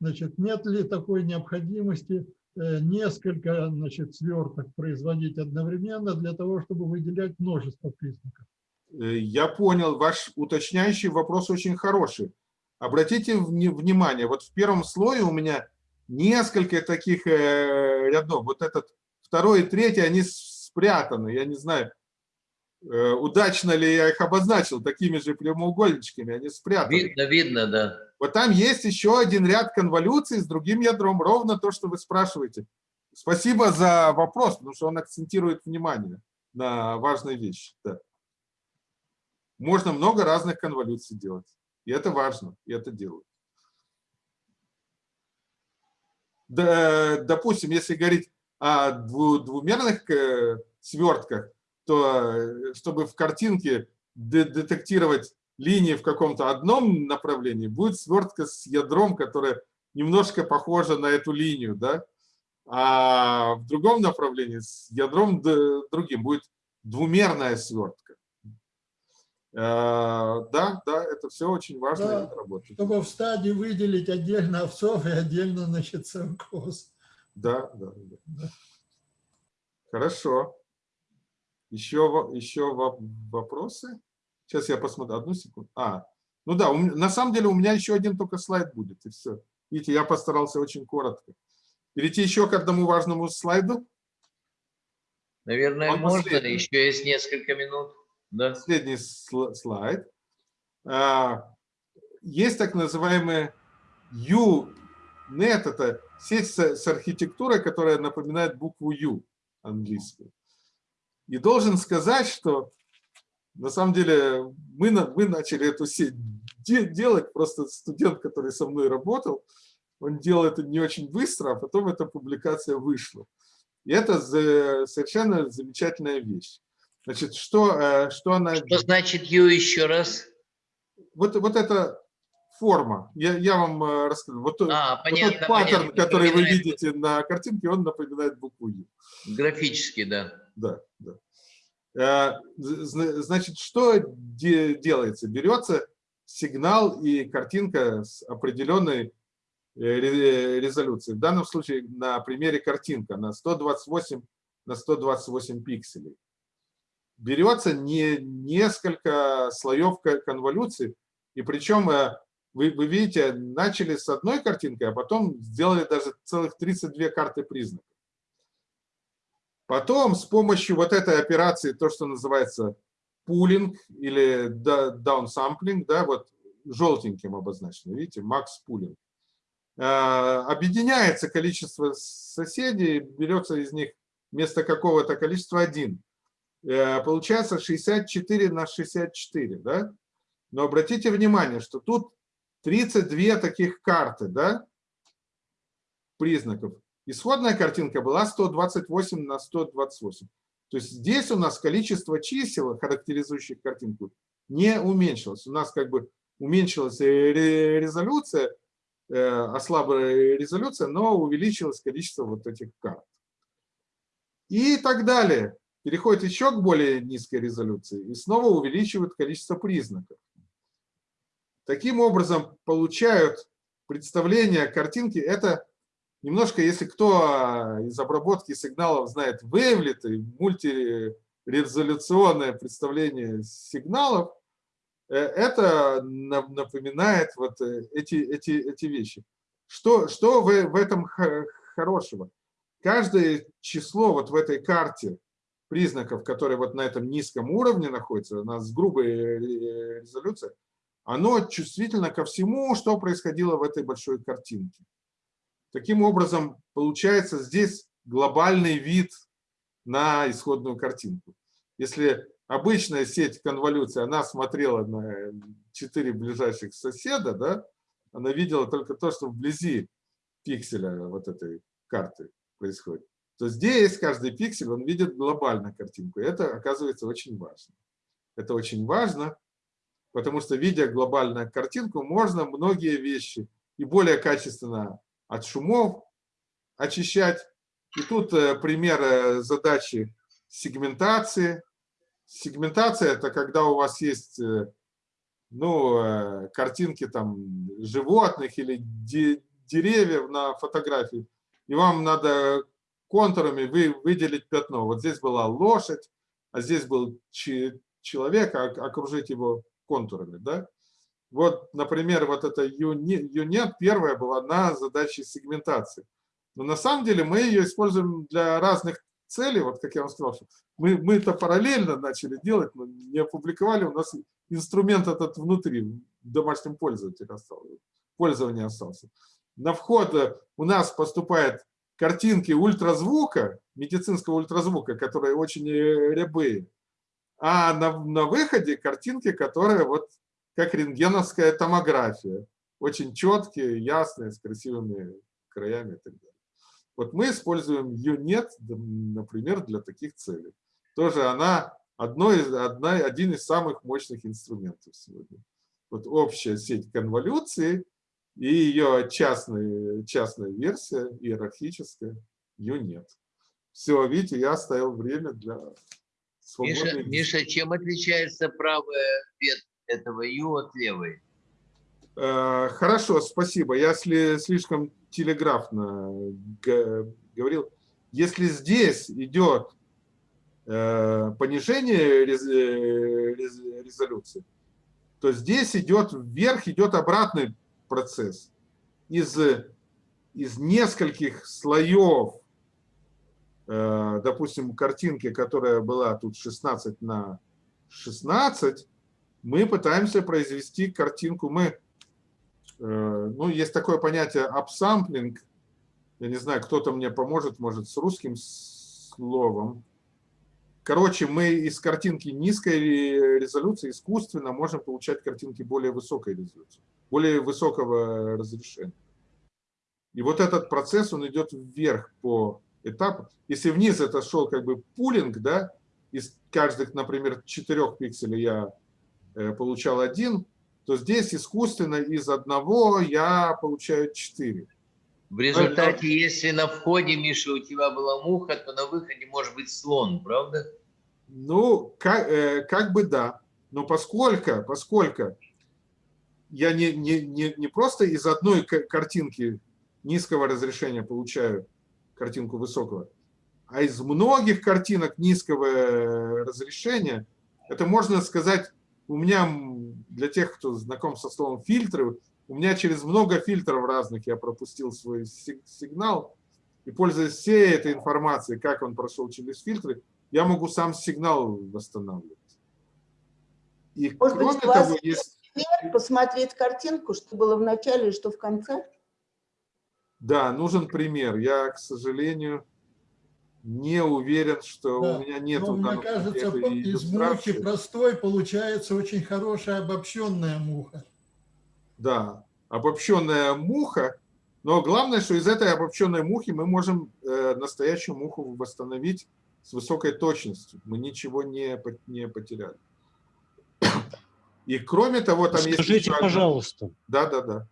Значит, нет ли такой необходимости э, несколько, значит, сверток производить одновременно для того, чтобы выделять множество признаков? Э, Я понял, ваш уточняющий вопрос очень хороший. Обратите вни- внимание, вот в первом слое у меня несколько таких э, рядов. Вот этот второй и третий, они спрятаны. Я не знаю, удачно ли я их обозначил такими же прямоугольничками, они спрятаны. Видно, видно, да. Вот там есть еще один ряд конволюций с другим ядром, ровно то, что вы спрашиваете. Спасибо за вопрос, потому что он акцентирует внимание на важной вещи. Да. Можно много разных конволюций делать. И это важно, и это делают. Допустим, если говорить о дву- двумерных э, свертках, то э, чтобы в картинке де- детектировать линии в каком-то одном направлении, будет свертка с ядром, которая немножко похожа на эту линию, да? а в другом направлении с ядром другим будет двумерная свертка. Э, Да, да, это все очень важно, Да. работает. Чтобы в стадии выделить отдельно овцов и отдельно, значит, коз. Да, да, да. Хорошо. Еще, еще во- вопросы? Сейчас я посмотрю. Одну секунду. А, ну да, у на самом деле у меня еще один только слайд будет, и все. Видите, я постарался очень коротко. Перейти еще к одному важному слайду. Наверное, Он можно, последний. еще есть несколько минут. Да. Последний сл- слайд. А, Есть так называемые U Нет, это сеть с архитектурой, которая напоминает букву U английскую. И должен сказать, что на самом деле мы, мы начали эту сеть де- делать, просто студент, который со мной работал, он делал это не очень быстро, а потом эта публикация вышла. И это за- совершенно замечательная вещь. Значит, что, э, что она... Что значит Ю еще раз? Вот, вот эта форма, я, я вам э, расскажу. Вот, тот- А, вот понятно, тот паттерн, понятно. который вы видите на картинке, он напоминает букву Ю. Графически, да. Да, да. Э, значит, что делается? Берется сигнал и картинка с определенной резолюцией. В данном случае на примере картинка на 128 на 128 пикселей. Берется не несколько слоев конволюции, и причем вы, вы видите, начали с одной картинкой, а потом сделали даже целых 32 карты признаков. Потом с помощью вот этой операции, то, что называется пулинг или даунсамплинг, да, вот желтеньким обозначено, видите, макс пулинг, э, объединяется количество соседей, берется из них вместо какого-то количества один. Э, получается 64 на 64, да? Но обратите внимание, что тут 32 таких карты, да, признаков. Исходная картинка была 128 на 128. То есть здесь у нас количество чисел, характеризующих картинку, не уменьшилось. У нас как бы уменьшилась резолюция, э, ослабла резолюция, но увеличилось количество вот этих карт. И так далее. Переходит еще к более низкой резолюции и снова увеличивают количество признаков. Таким образом, получают представление картинки. Это немножко, если кто а, из обработки сигналов знает Wavelet и мультирезолюционное представление сигналов, э, это напоминает вот э, эти, эти, эти вещи. Что, что в, в этом хорошего? Каждое число вот в этой карте признаков, которые вот на этом низком уровне находятся, у нас грубая резолюция, оно чувствительно ко всему, что происходило в этой большой картинке. Таким образом, получается здесь глобальный вид на исходную картинку. Если обычная сеть конволюции, она смотрела на четыре ближайших соседа, да, она видела только то, что вблизи пикселя вот этой карты происходит, то здесь каждый пиксель, он видит глобальную картинку. Это оказывается очень важно. Это очень важно, потому что, видя глобальную картинку, можно многие вещи и более качественно от шумов очищать. И тут э, пример э, задачи сегментации. Сегментация – это когда у вас есть э, ну, картинки там, животных или деревьев на фотографии, и вам надо контурами вы, выделить пятно. Вот здесь была лошадь, а здесь был человек, а окружить его контурами. Да? Вот, например, вот эта юнет первая была на задаче сегментации. Но на самом деле мы ее используем для разных целей. Вот как я вам сказал, что мы, мы это параллельно начали делать, но не опубликовали. У нас инструмент этот внутри, в домашнем пользователе остался, пользование остался. На вход э, у нас поступают картинки ультразвука, медицинского ультразвука, которые очень э, рябые. А на, на выходе картинки, которые вот как рентгеновская томография. Очень четкие, ясные, с красивыми краями и так далее. Вот мы используем UNET, например, для таких целей. Тоже она одно из, одна, один из самых мощных инструментов сегодня. Вот общая сеть конволюции и ее частная, частная версия, иерархическая, UNET. Все, видите, я оставил время для Миша, Миша, чем отличается правая ветвь этого Ю от левой? Э, хорошо, спасибо. Я слишком телеграфно говорил. Если здесь идет э, понижение резолюции, то здесь идет вверх, идет обратный процесс. Из, из нескольких слоев Э, допустим, картинки, которая была тут 16 на 16, мы пытаемся произвести картинку, мы, э, ну, есть такое понятие апсамплинг, я не знаю, кто-то мне поможет, может, с русским словом. Короче, мы из картинки низкой резолюции искусственно можем получать картинки более высокой резолюции, более высокого разрешения. И вот этот процесс, он идет вверх по этап. Если вниз это шел как бы пулинг, да, из каждых, например, четырех пикселей я получал один, то здесь искусственно из одного я получаю четыре. В результате, это... если на входе, Миша, у тебя была муха, то на выходе может быть слон, правда? Ну, как, э, как бы да. Но поскольку, поскольку я не, не, не, не просто из одной ка- картинки низкого разрешения получаю картинку высокого, а из многих картинок низкого э, разрешения, это можно сказать, у меня, для тех, кто знаком со словом фильтры, у меня через много фильтров разных я пропустил свой си- сигнал, и пользуясь всей этой информацией, как он прошел через фильтры, я могу сам сигнал восстанавливать. И Может быть, кроме вас того, есть... Пример, посмотреть картинку, что было в начале и что в конце? Да, нужен пример. Я, к сожалению, не уверен, что Да, у меня нет Но мне кажется, из мухи простой получается очень хорошая обобщенная муха. Да, обобщенная муха. Но главное, что из этой обобщенной мухи мы можем э, настоящую муху восстановить с высокой точностью. Мы ничего не, не потеряли. И кроме того, там есть... Скажите, еще одна- пожалуйста, Да, да, да.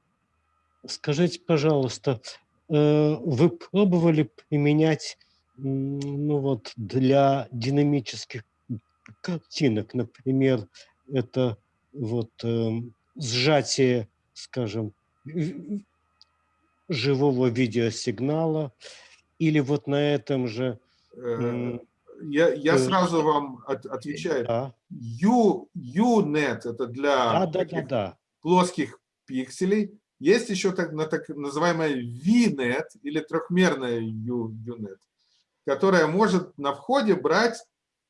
скажите, пожалуйста, э, вы пробовали применять, ну вот, для динамических картинок, например, это вот эм, сжатие, скажем, живого видеосигнала, или вот на этом же... Э, Я, я э, сразу вам от- отвечаю. Да, U, UNet это для да, да, да, да. плоских пикселей. Есть еще так, на- так называемая VNet или трехмерная U- UNet, которая может на входе брать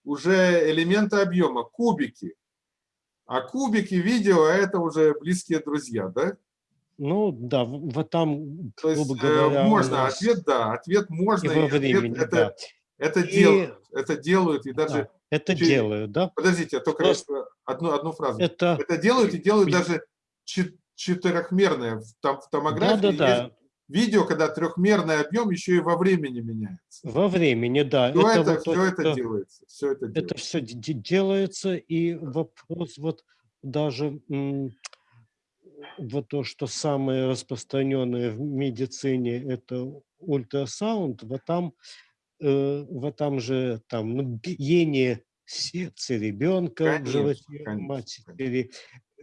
уже элементы объема, кубики. А кубики видео – это уже близкие друзья, да? Ну да, вот там, То есть э, говоря, можно, нас ответ – да, ответ можно. и ответ времени, это, да. это И- делают, это делают, и даже… Да, это чё- делают, да? Подождите, я только Просто- одну, одну фразу. Это, Это делают и делают даже чет- четырехмерное. Там, в томографии да, да, есть видео, когда трехмерный объем еще и во времени меняется. во времени, да. Все это, вот все это это- делается. Все это Это делается. все делается, и вопрос вот даже вот то, что самое распространенное в медицине, это ультрасаунд, вот там, э, вот там же там ну, биение сердца ребенка в Конечно, животе конечно, матери,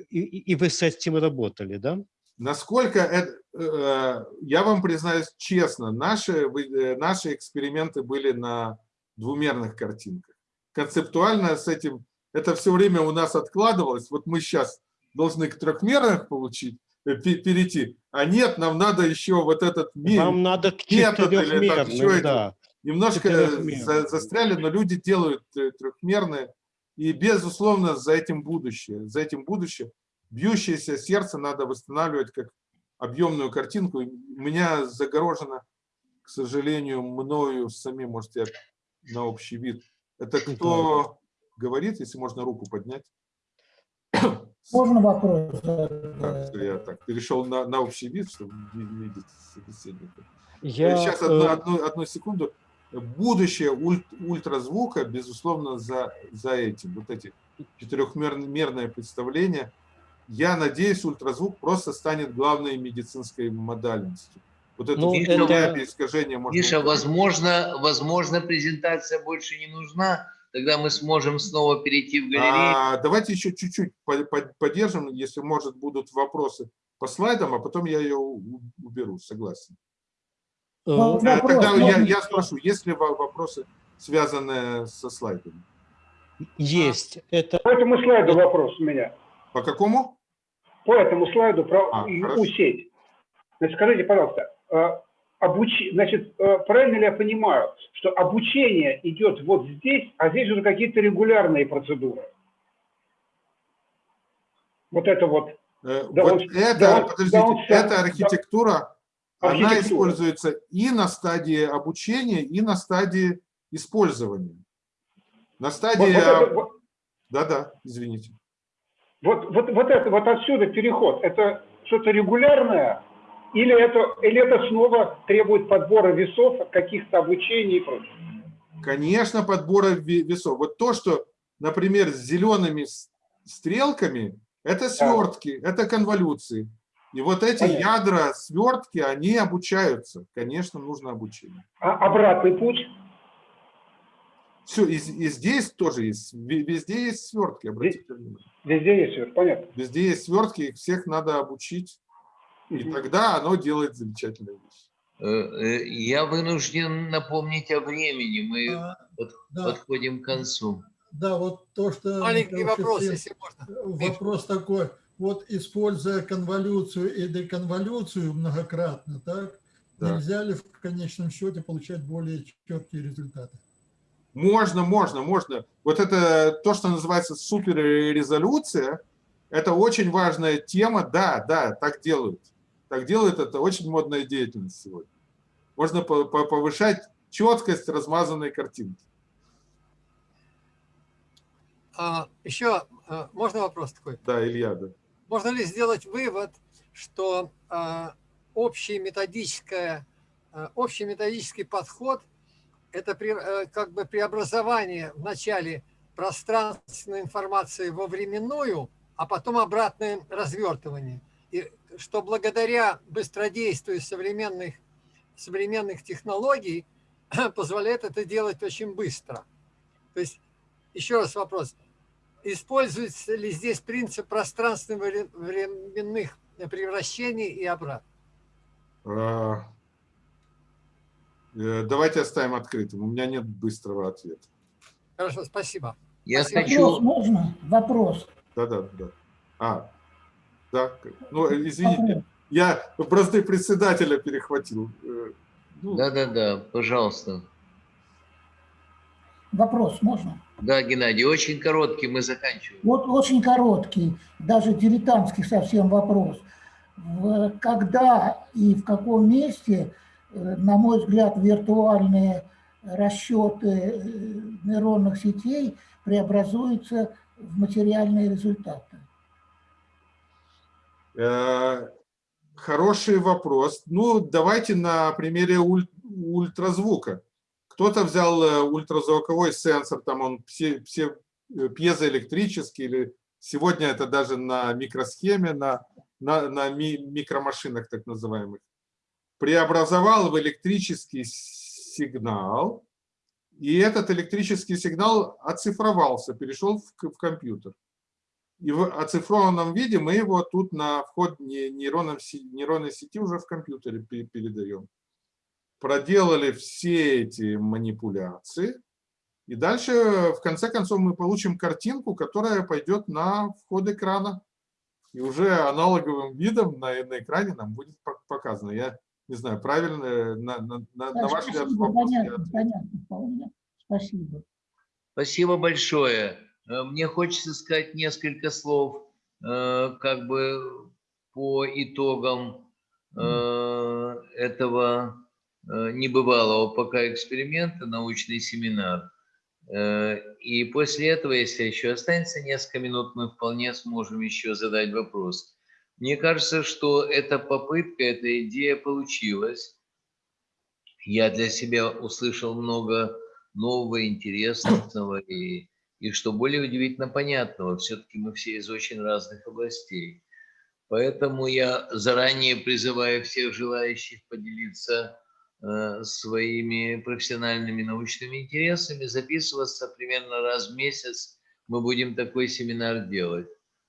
и, и- и вы с этим работали, да? Насколько это, э, я вам признаюсь честно, наши, э, наши эксперименты были на двумерных картинках. Концептуально с этим, это все время у нас откладывалось. Вот мы сейчас должны к трехмерных получить, э, пе- перейти. А нет, нам надо еще вот этот ми- Вам надо к четырехмерным, это. да. немножко застряли, но люди делают трехмерные. И, безусловно, за этим будущее. За этим будущее. Бьющееся сердце надо восстанавливать как объемную картинку. У меня загорожено, к сожалению, мною самим, может, я на общий вид. Это кто говорит, если можно руку поднять? Можно вопрос? Так, я так перешел на, на общий вид, чтобы ви- видеть собеседника. Я, Сейчас одну, э, одну, одну секунду. Будущее уль- ультразвука, безусловно, за, за этим. Вот эти четырехмерное представление. Я надеюсь, ультразвук просто станет главной медицинской модальностью. Вот это Ну, это- искажение можно... Миша, возможно, возможно, презентация больше не нужна. Тогда мы сможем снова перейти в галерею. А, давайте еще чуть-чуть по- по- поддержим, если, может, будут вопросы по слайдам, а потом я ее уберу, согласен. э, Вот Э, вопрос, Тогда я, можно? я спрошу, есть ли во- вопросы, связанные со слайдами? есть. Это По этому слайду вопрос у меня. По какому? По этому слайду про А, ю- хорошо. сеть. Значит, скажите, пожалуйста, э, обуч- значит, э, правильно ли я понимаю, что обучение идет вот здесь, а здесь уже какие-то регулярные процедуры? Вот это вот. Э, Да вот он- это, да он- подождите, да он эта да. архитектура, она Архитектура. используется и на стадии обучения, и на стадии использования. На Вот, стадии... вот это- вот- Да-да, извините. Вот, вот, вот это, вот отсюда переход, это что-то регулярное, или это, или это снова требует подбора весов, каких-то обучений и прочего? Конечно, подбора ве- весов. Вот то, что, например, с зелеными стрелками, это свертки, это конволюции. И вот эти Понятно. ядра свертки, они обучаются. Конечно, нужно обучение. А обратный путь? Все, и, и здесь тоже есть, везде есть свертки, обратите внимание. Везде есть свертки, понятно. Везде есть свертки, их всех надо обучить, и тогда оно делает замечательную вещь. Э, э, я вынужден напомнить о времени, мы А, под- да. подходим к концу. Да, вот то, что... Маленький вопрос, если можно. Вопрос такой. Вот используя конволюцию и деконволюцию многократно, так, Да. нельзя ли в конечном счете получать более четкие результаты? Можно, можно, можно. Вот это то, что называется суперрезолюция, это очень важная тема. Да, да, так делают. Так делают, это очень модная деятельность сегодня. Можно по- по- повышать четкость размазанной картинки. А, еще а, можно вопрос такой? Да, Илья, да. Можно ли сделать вывод, что а, общий, методическое, а, общий методический подход – это э, как бы преобразование в начале пространственной информации во временную, а потом обратное развертывание. И что благодаря быстродействию современных, современных технологий позволяет это делать очень быстро. То есть, еще раз вопрос. Используется ли здесь принцип пространственно-временных превращений и обратно? Э, Давайте оставим открытым. У меня нет быстрого ответа. Хорошо, спасибо. Я Спасибо. Вопрос хочу, можно? Вопрос. Да, да, да. А, да. Ну, извините, я просто председателя перехватил. Э, ну, да-да-да, пожалуйста. Вопрос можно? Да, Геннадий, очень короткий, мы заканчиваем. Вот очень короткий, даже дилетантский совсем вопрос. Когда и в каком месте, э, на мой взгляд, виртуальные расчеты э, нейронных сетей преобразуются в материальные результаты? Э, Хороший вопрос. Ну, давайте на примере уль- ультразвука. Кто-то взял э, ультразвуковой сенсор, там он все, все э, пьезоэлектрический, или сегодня это даже на микросхеме, на, на, на ми- микромашинах так называемых, преобразовал в электрический сигнал, и этот электрический сигнал оцифровался, перешел в, в компьютер. И в оцифрованном виде мы его тут на вход нейронной сети уже в компьютере пе- передаем. Проделали все эти манипуляции. И дальше, в конце концов, мы получим картинку, которая пойдет на вход экрана. И уже аналоговым видом на, на экране нам будет пок- показано. Я не знаю, правильно, на, на, на, на ваш взгляд, вопрос понятно, понятно вполне. Спасибо. Спасибо большое. Э, Мне хочется сказать несколько слов э, как бы по итогам э, этого небывалого пока эксперимента, научный семинар. И после этого, если еще останется несколько минут, мы вполне сможем еще задать вопрос. Мне кажется, что эта попытка, эта идея получилась. Я для себя услышал много нового, интересного и, и что более удивительно понятного. Все-таки мы все из очень разных областей. Поэтому я заранее призываю всех желающих поделиться э, своими профессиональными научными интересами, записываться примерно раз в месяц. Мы будем такой семинар делать.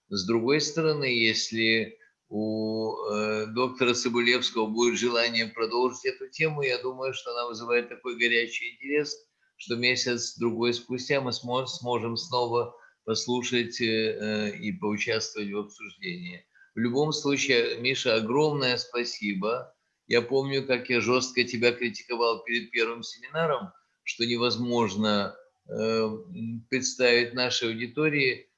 С другой стороны, если у э, доктора Цибулевского будет желание продолжить эту тему, я думаю, что она вызывает такой горячий интерес, что месяц-другой спустя мы смо- сможем снова послушать э, и поучаствовать в обсуждении. В любом случае, Миша, огромное спасибо. Я помню, как я жестко тебя критиковал перед первым семинаром, что невозможно э, представить нашей аудитории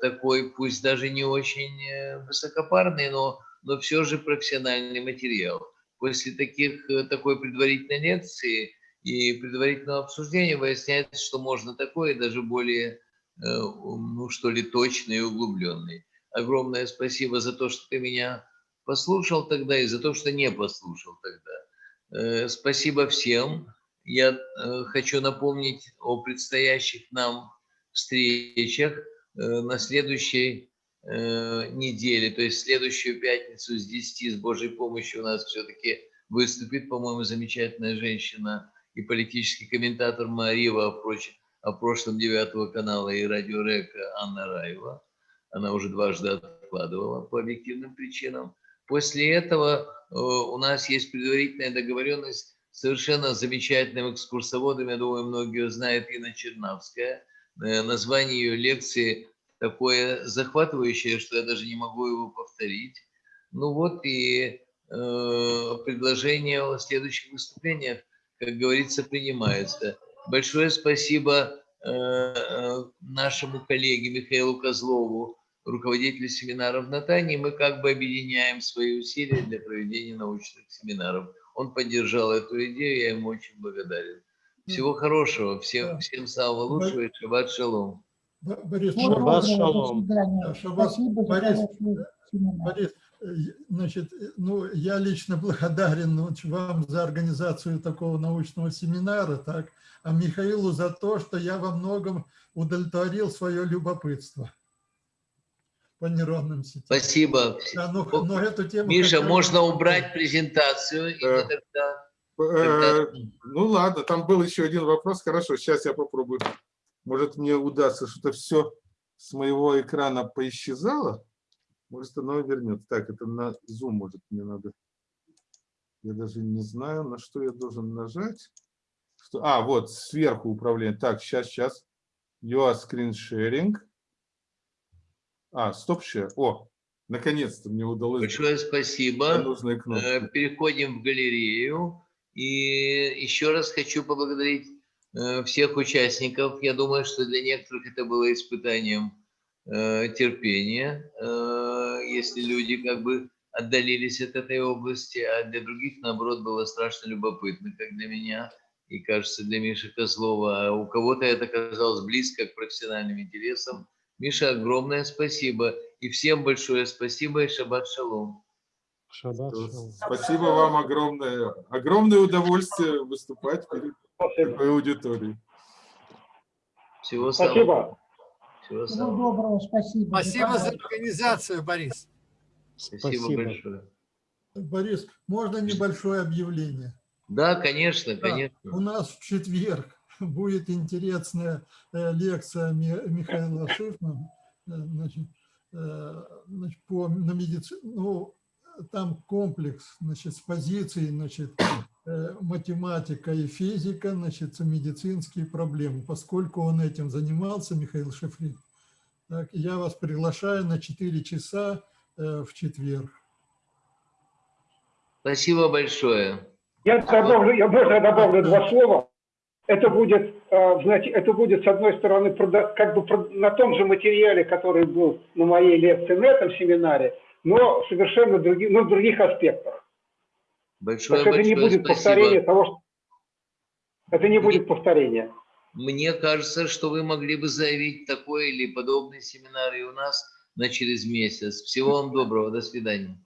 такой, пусть даже не очень э, высокопарный, но, но все же профессиональный материал. После таких, э, такой предварительной лекции и предварительного обсуждения выясняется, что можно такое, даже более, э, ну что ли, точный и углубленный. Огромное спасибо за то, что ты меня послушал тогда и за то, что не послушал тогда. Э, Спасибо всем. Я э, хочу напомнить о предстоящих нам встречах э, на следующей э, неделе, то есть следующую пятницу с 10 с Божьей помощью у нас все-таки выступит, по-моему, замечательная женщина и политический комментатор Марива, впрочем, в прошлом девятого канала и радио Река Анна Раева. Она уже дважды откладывала по объективным причинам. После этого э, у нас есть предварительная договоренность совершенно замечательным экскурсоводом, я думаю, многие знают, Инна Чернавская. Э, название ее лекции такое захватывающее, что я даже не могу его повторить. Ну вот и э, предложение о следующих выступлениях, как говорится, принимается. Большое спасибо э, э, нашему коллеге Михаилу Козлову, руководителю семинаров в Натании. Мы как бы объединяем свои усилия для проведения научных семинаров. Он поддержал эту идею, я ему очень благодарен. Всего хорошего, всем, всем самого лучшего и шаббат шалом. Борис, Шаббат шалом. Да, шаббат. Спасибо Борис, семинар. Борис, э, значит, э, ну, я лично благодарен ну, вам за организацию такого научного семинара, так, а Михаилу за то, что я во многом удовлетворил свое любопытство по нейронным сетям. Спасибо. Да, но, но эту тему... Миша, хотел- можно убрать презентацию, и Да. тогда... Э, Ну ладно, там был еще один вопрос. Хорошо, сейчас я попробую. Может, мне удастся что-то все с моего экрана поисчезало. Может, оно вернется. Так, это на Zoom, может, мне надо. Я даже не знаю, на что я должен нажать. Что... А, вот, сверху управление. Так, сейчас, сейчас. Your screen sharing. А, стоп share. О, наконец-то мне удалось. Большое спасибо. Э, Переходим в галерею. И еще раз хочу поблагодарить э, всех участников. Я думаю, что для некоторых это было испытанием э, терпения, э, если люди как бы отдалились от этой области, а для других, наоборот, было страшно любопытно, как для меня и, кажется, для Миши Козлова. А у кого-то это казалось близко к профессиональным интересам. Миша, огромное спасибо. И всем большое спасибо и шаббат шалом. Шаббат шалом. Спасибо вам огромное. Огромное удовольствие выступать перед Спасибо. такой аудиторией. Всего самого. Спасибо. Всего Всего самого. доброго, спасибо. Спасибо за организацию, Борис. Спасибо, Спасибо. большое. Борис, можно небольшое объявление? Да, конечно, Да, конечно. У нас в четверг будет интересная э, лекция Ми- Михаила Шифмана э, значит, э, значит, по, на медицину. Ну, там комплекс значит, с позицией значит, э, математика и физика, значит, медицинские проблемы. Поскольку он этим занимался, Михаил Шифрин, так, я вас приглашаю на 4 часа э, в четверг. Спасибо большое. Я добавлю, я можно добавлю два слова. Это будет, э, знаете, это будет, с одной стороны, как бы на том же материале, который был на моей лекции на этом семинаре, но совершенно други, ну, в других аспектах. Большое, Так это не будет повторение спасибо. того, что... Это не будет повторение. Мне кажется, что вы могли бы заявить такой или подобный семинар и у нас на через месяц. Всего вам доброго. До свидания.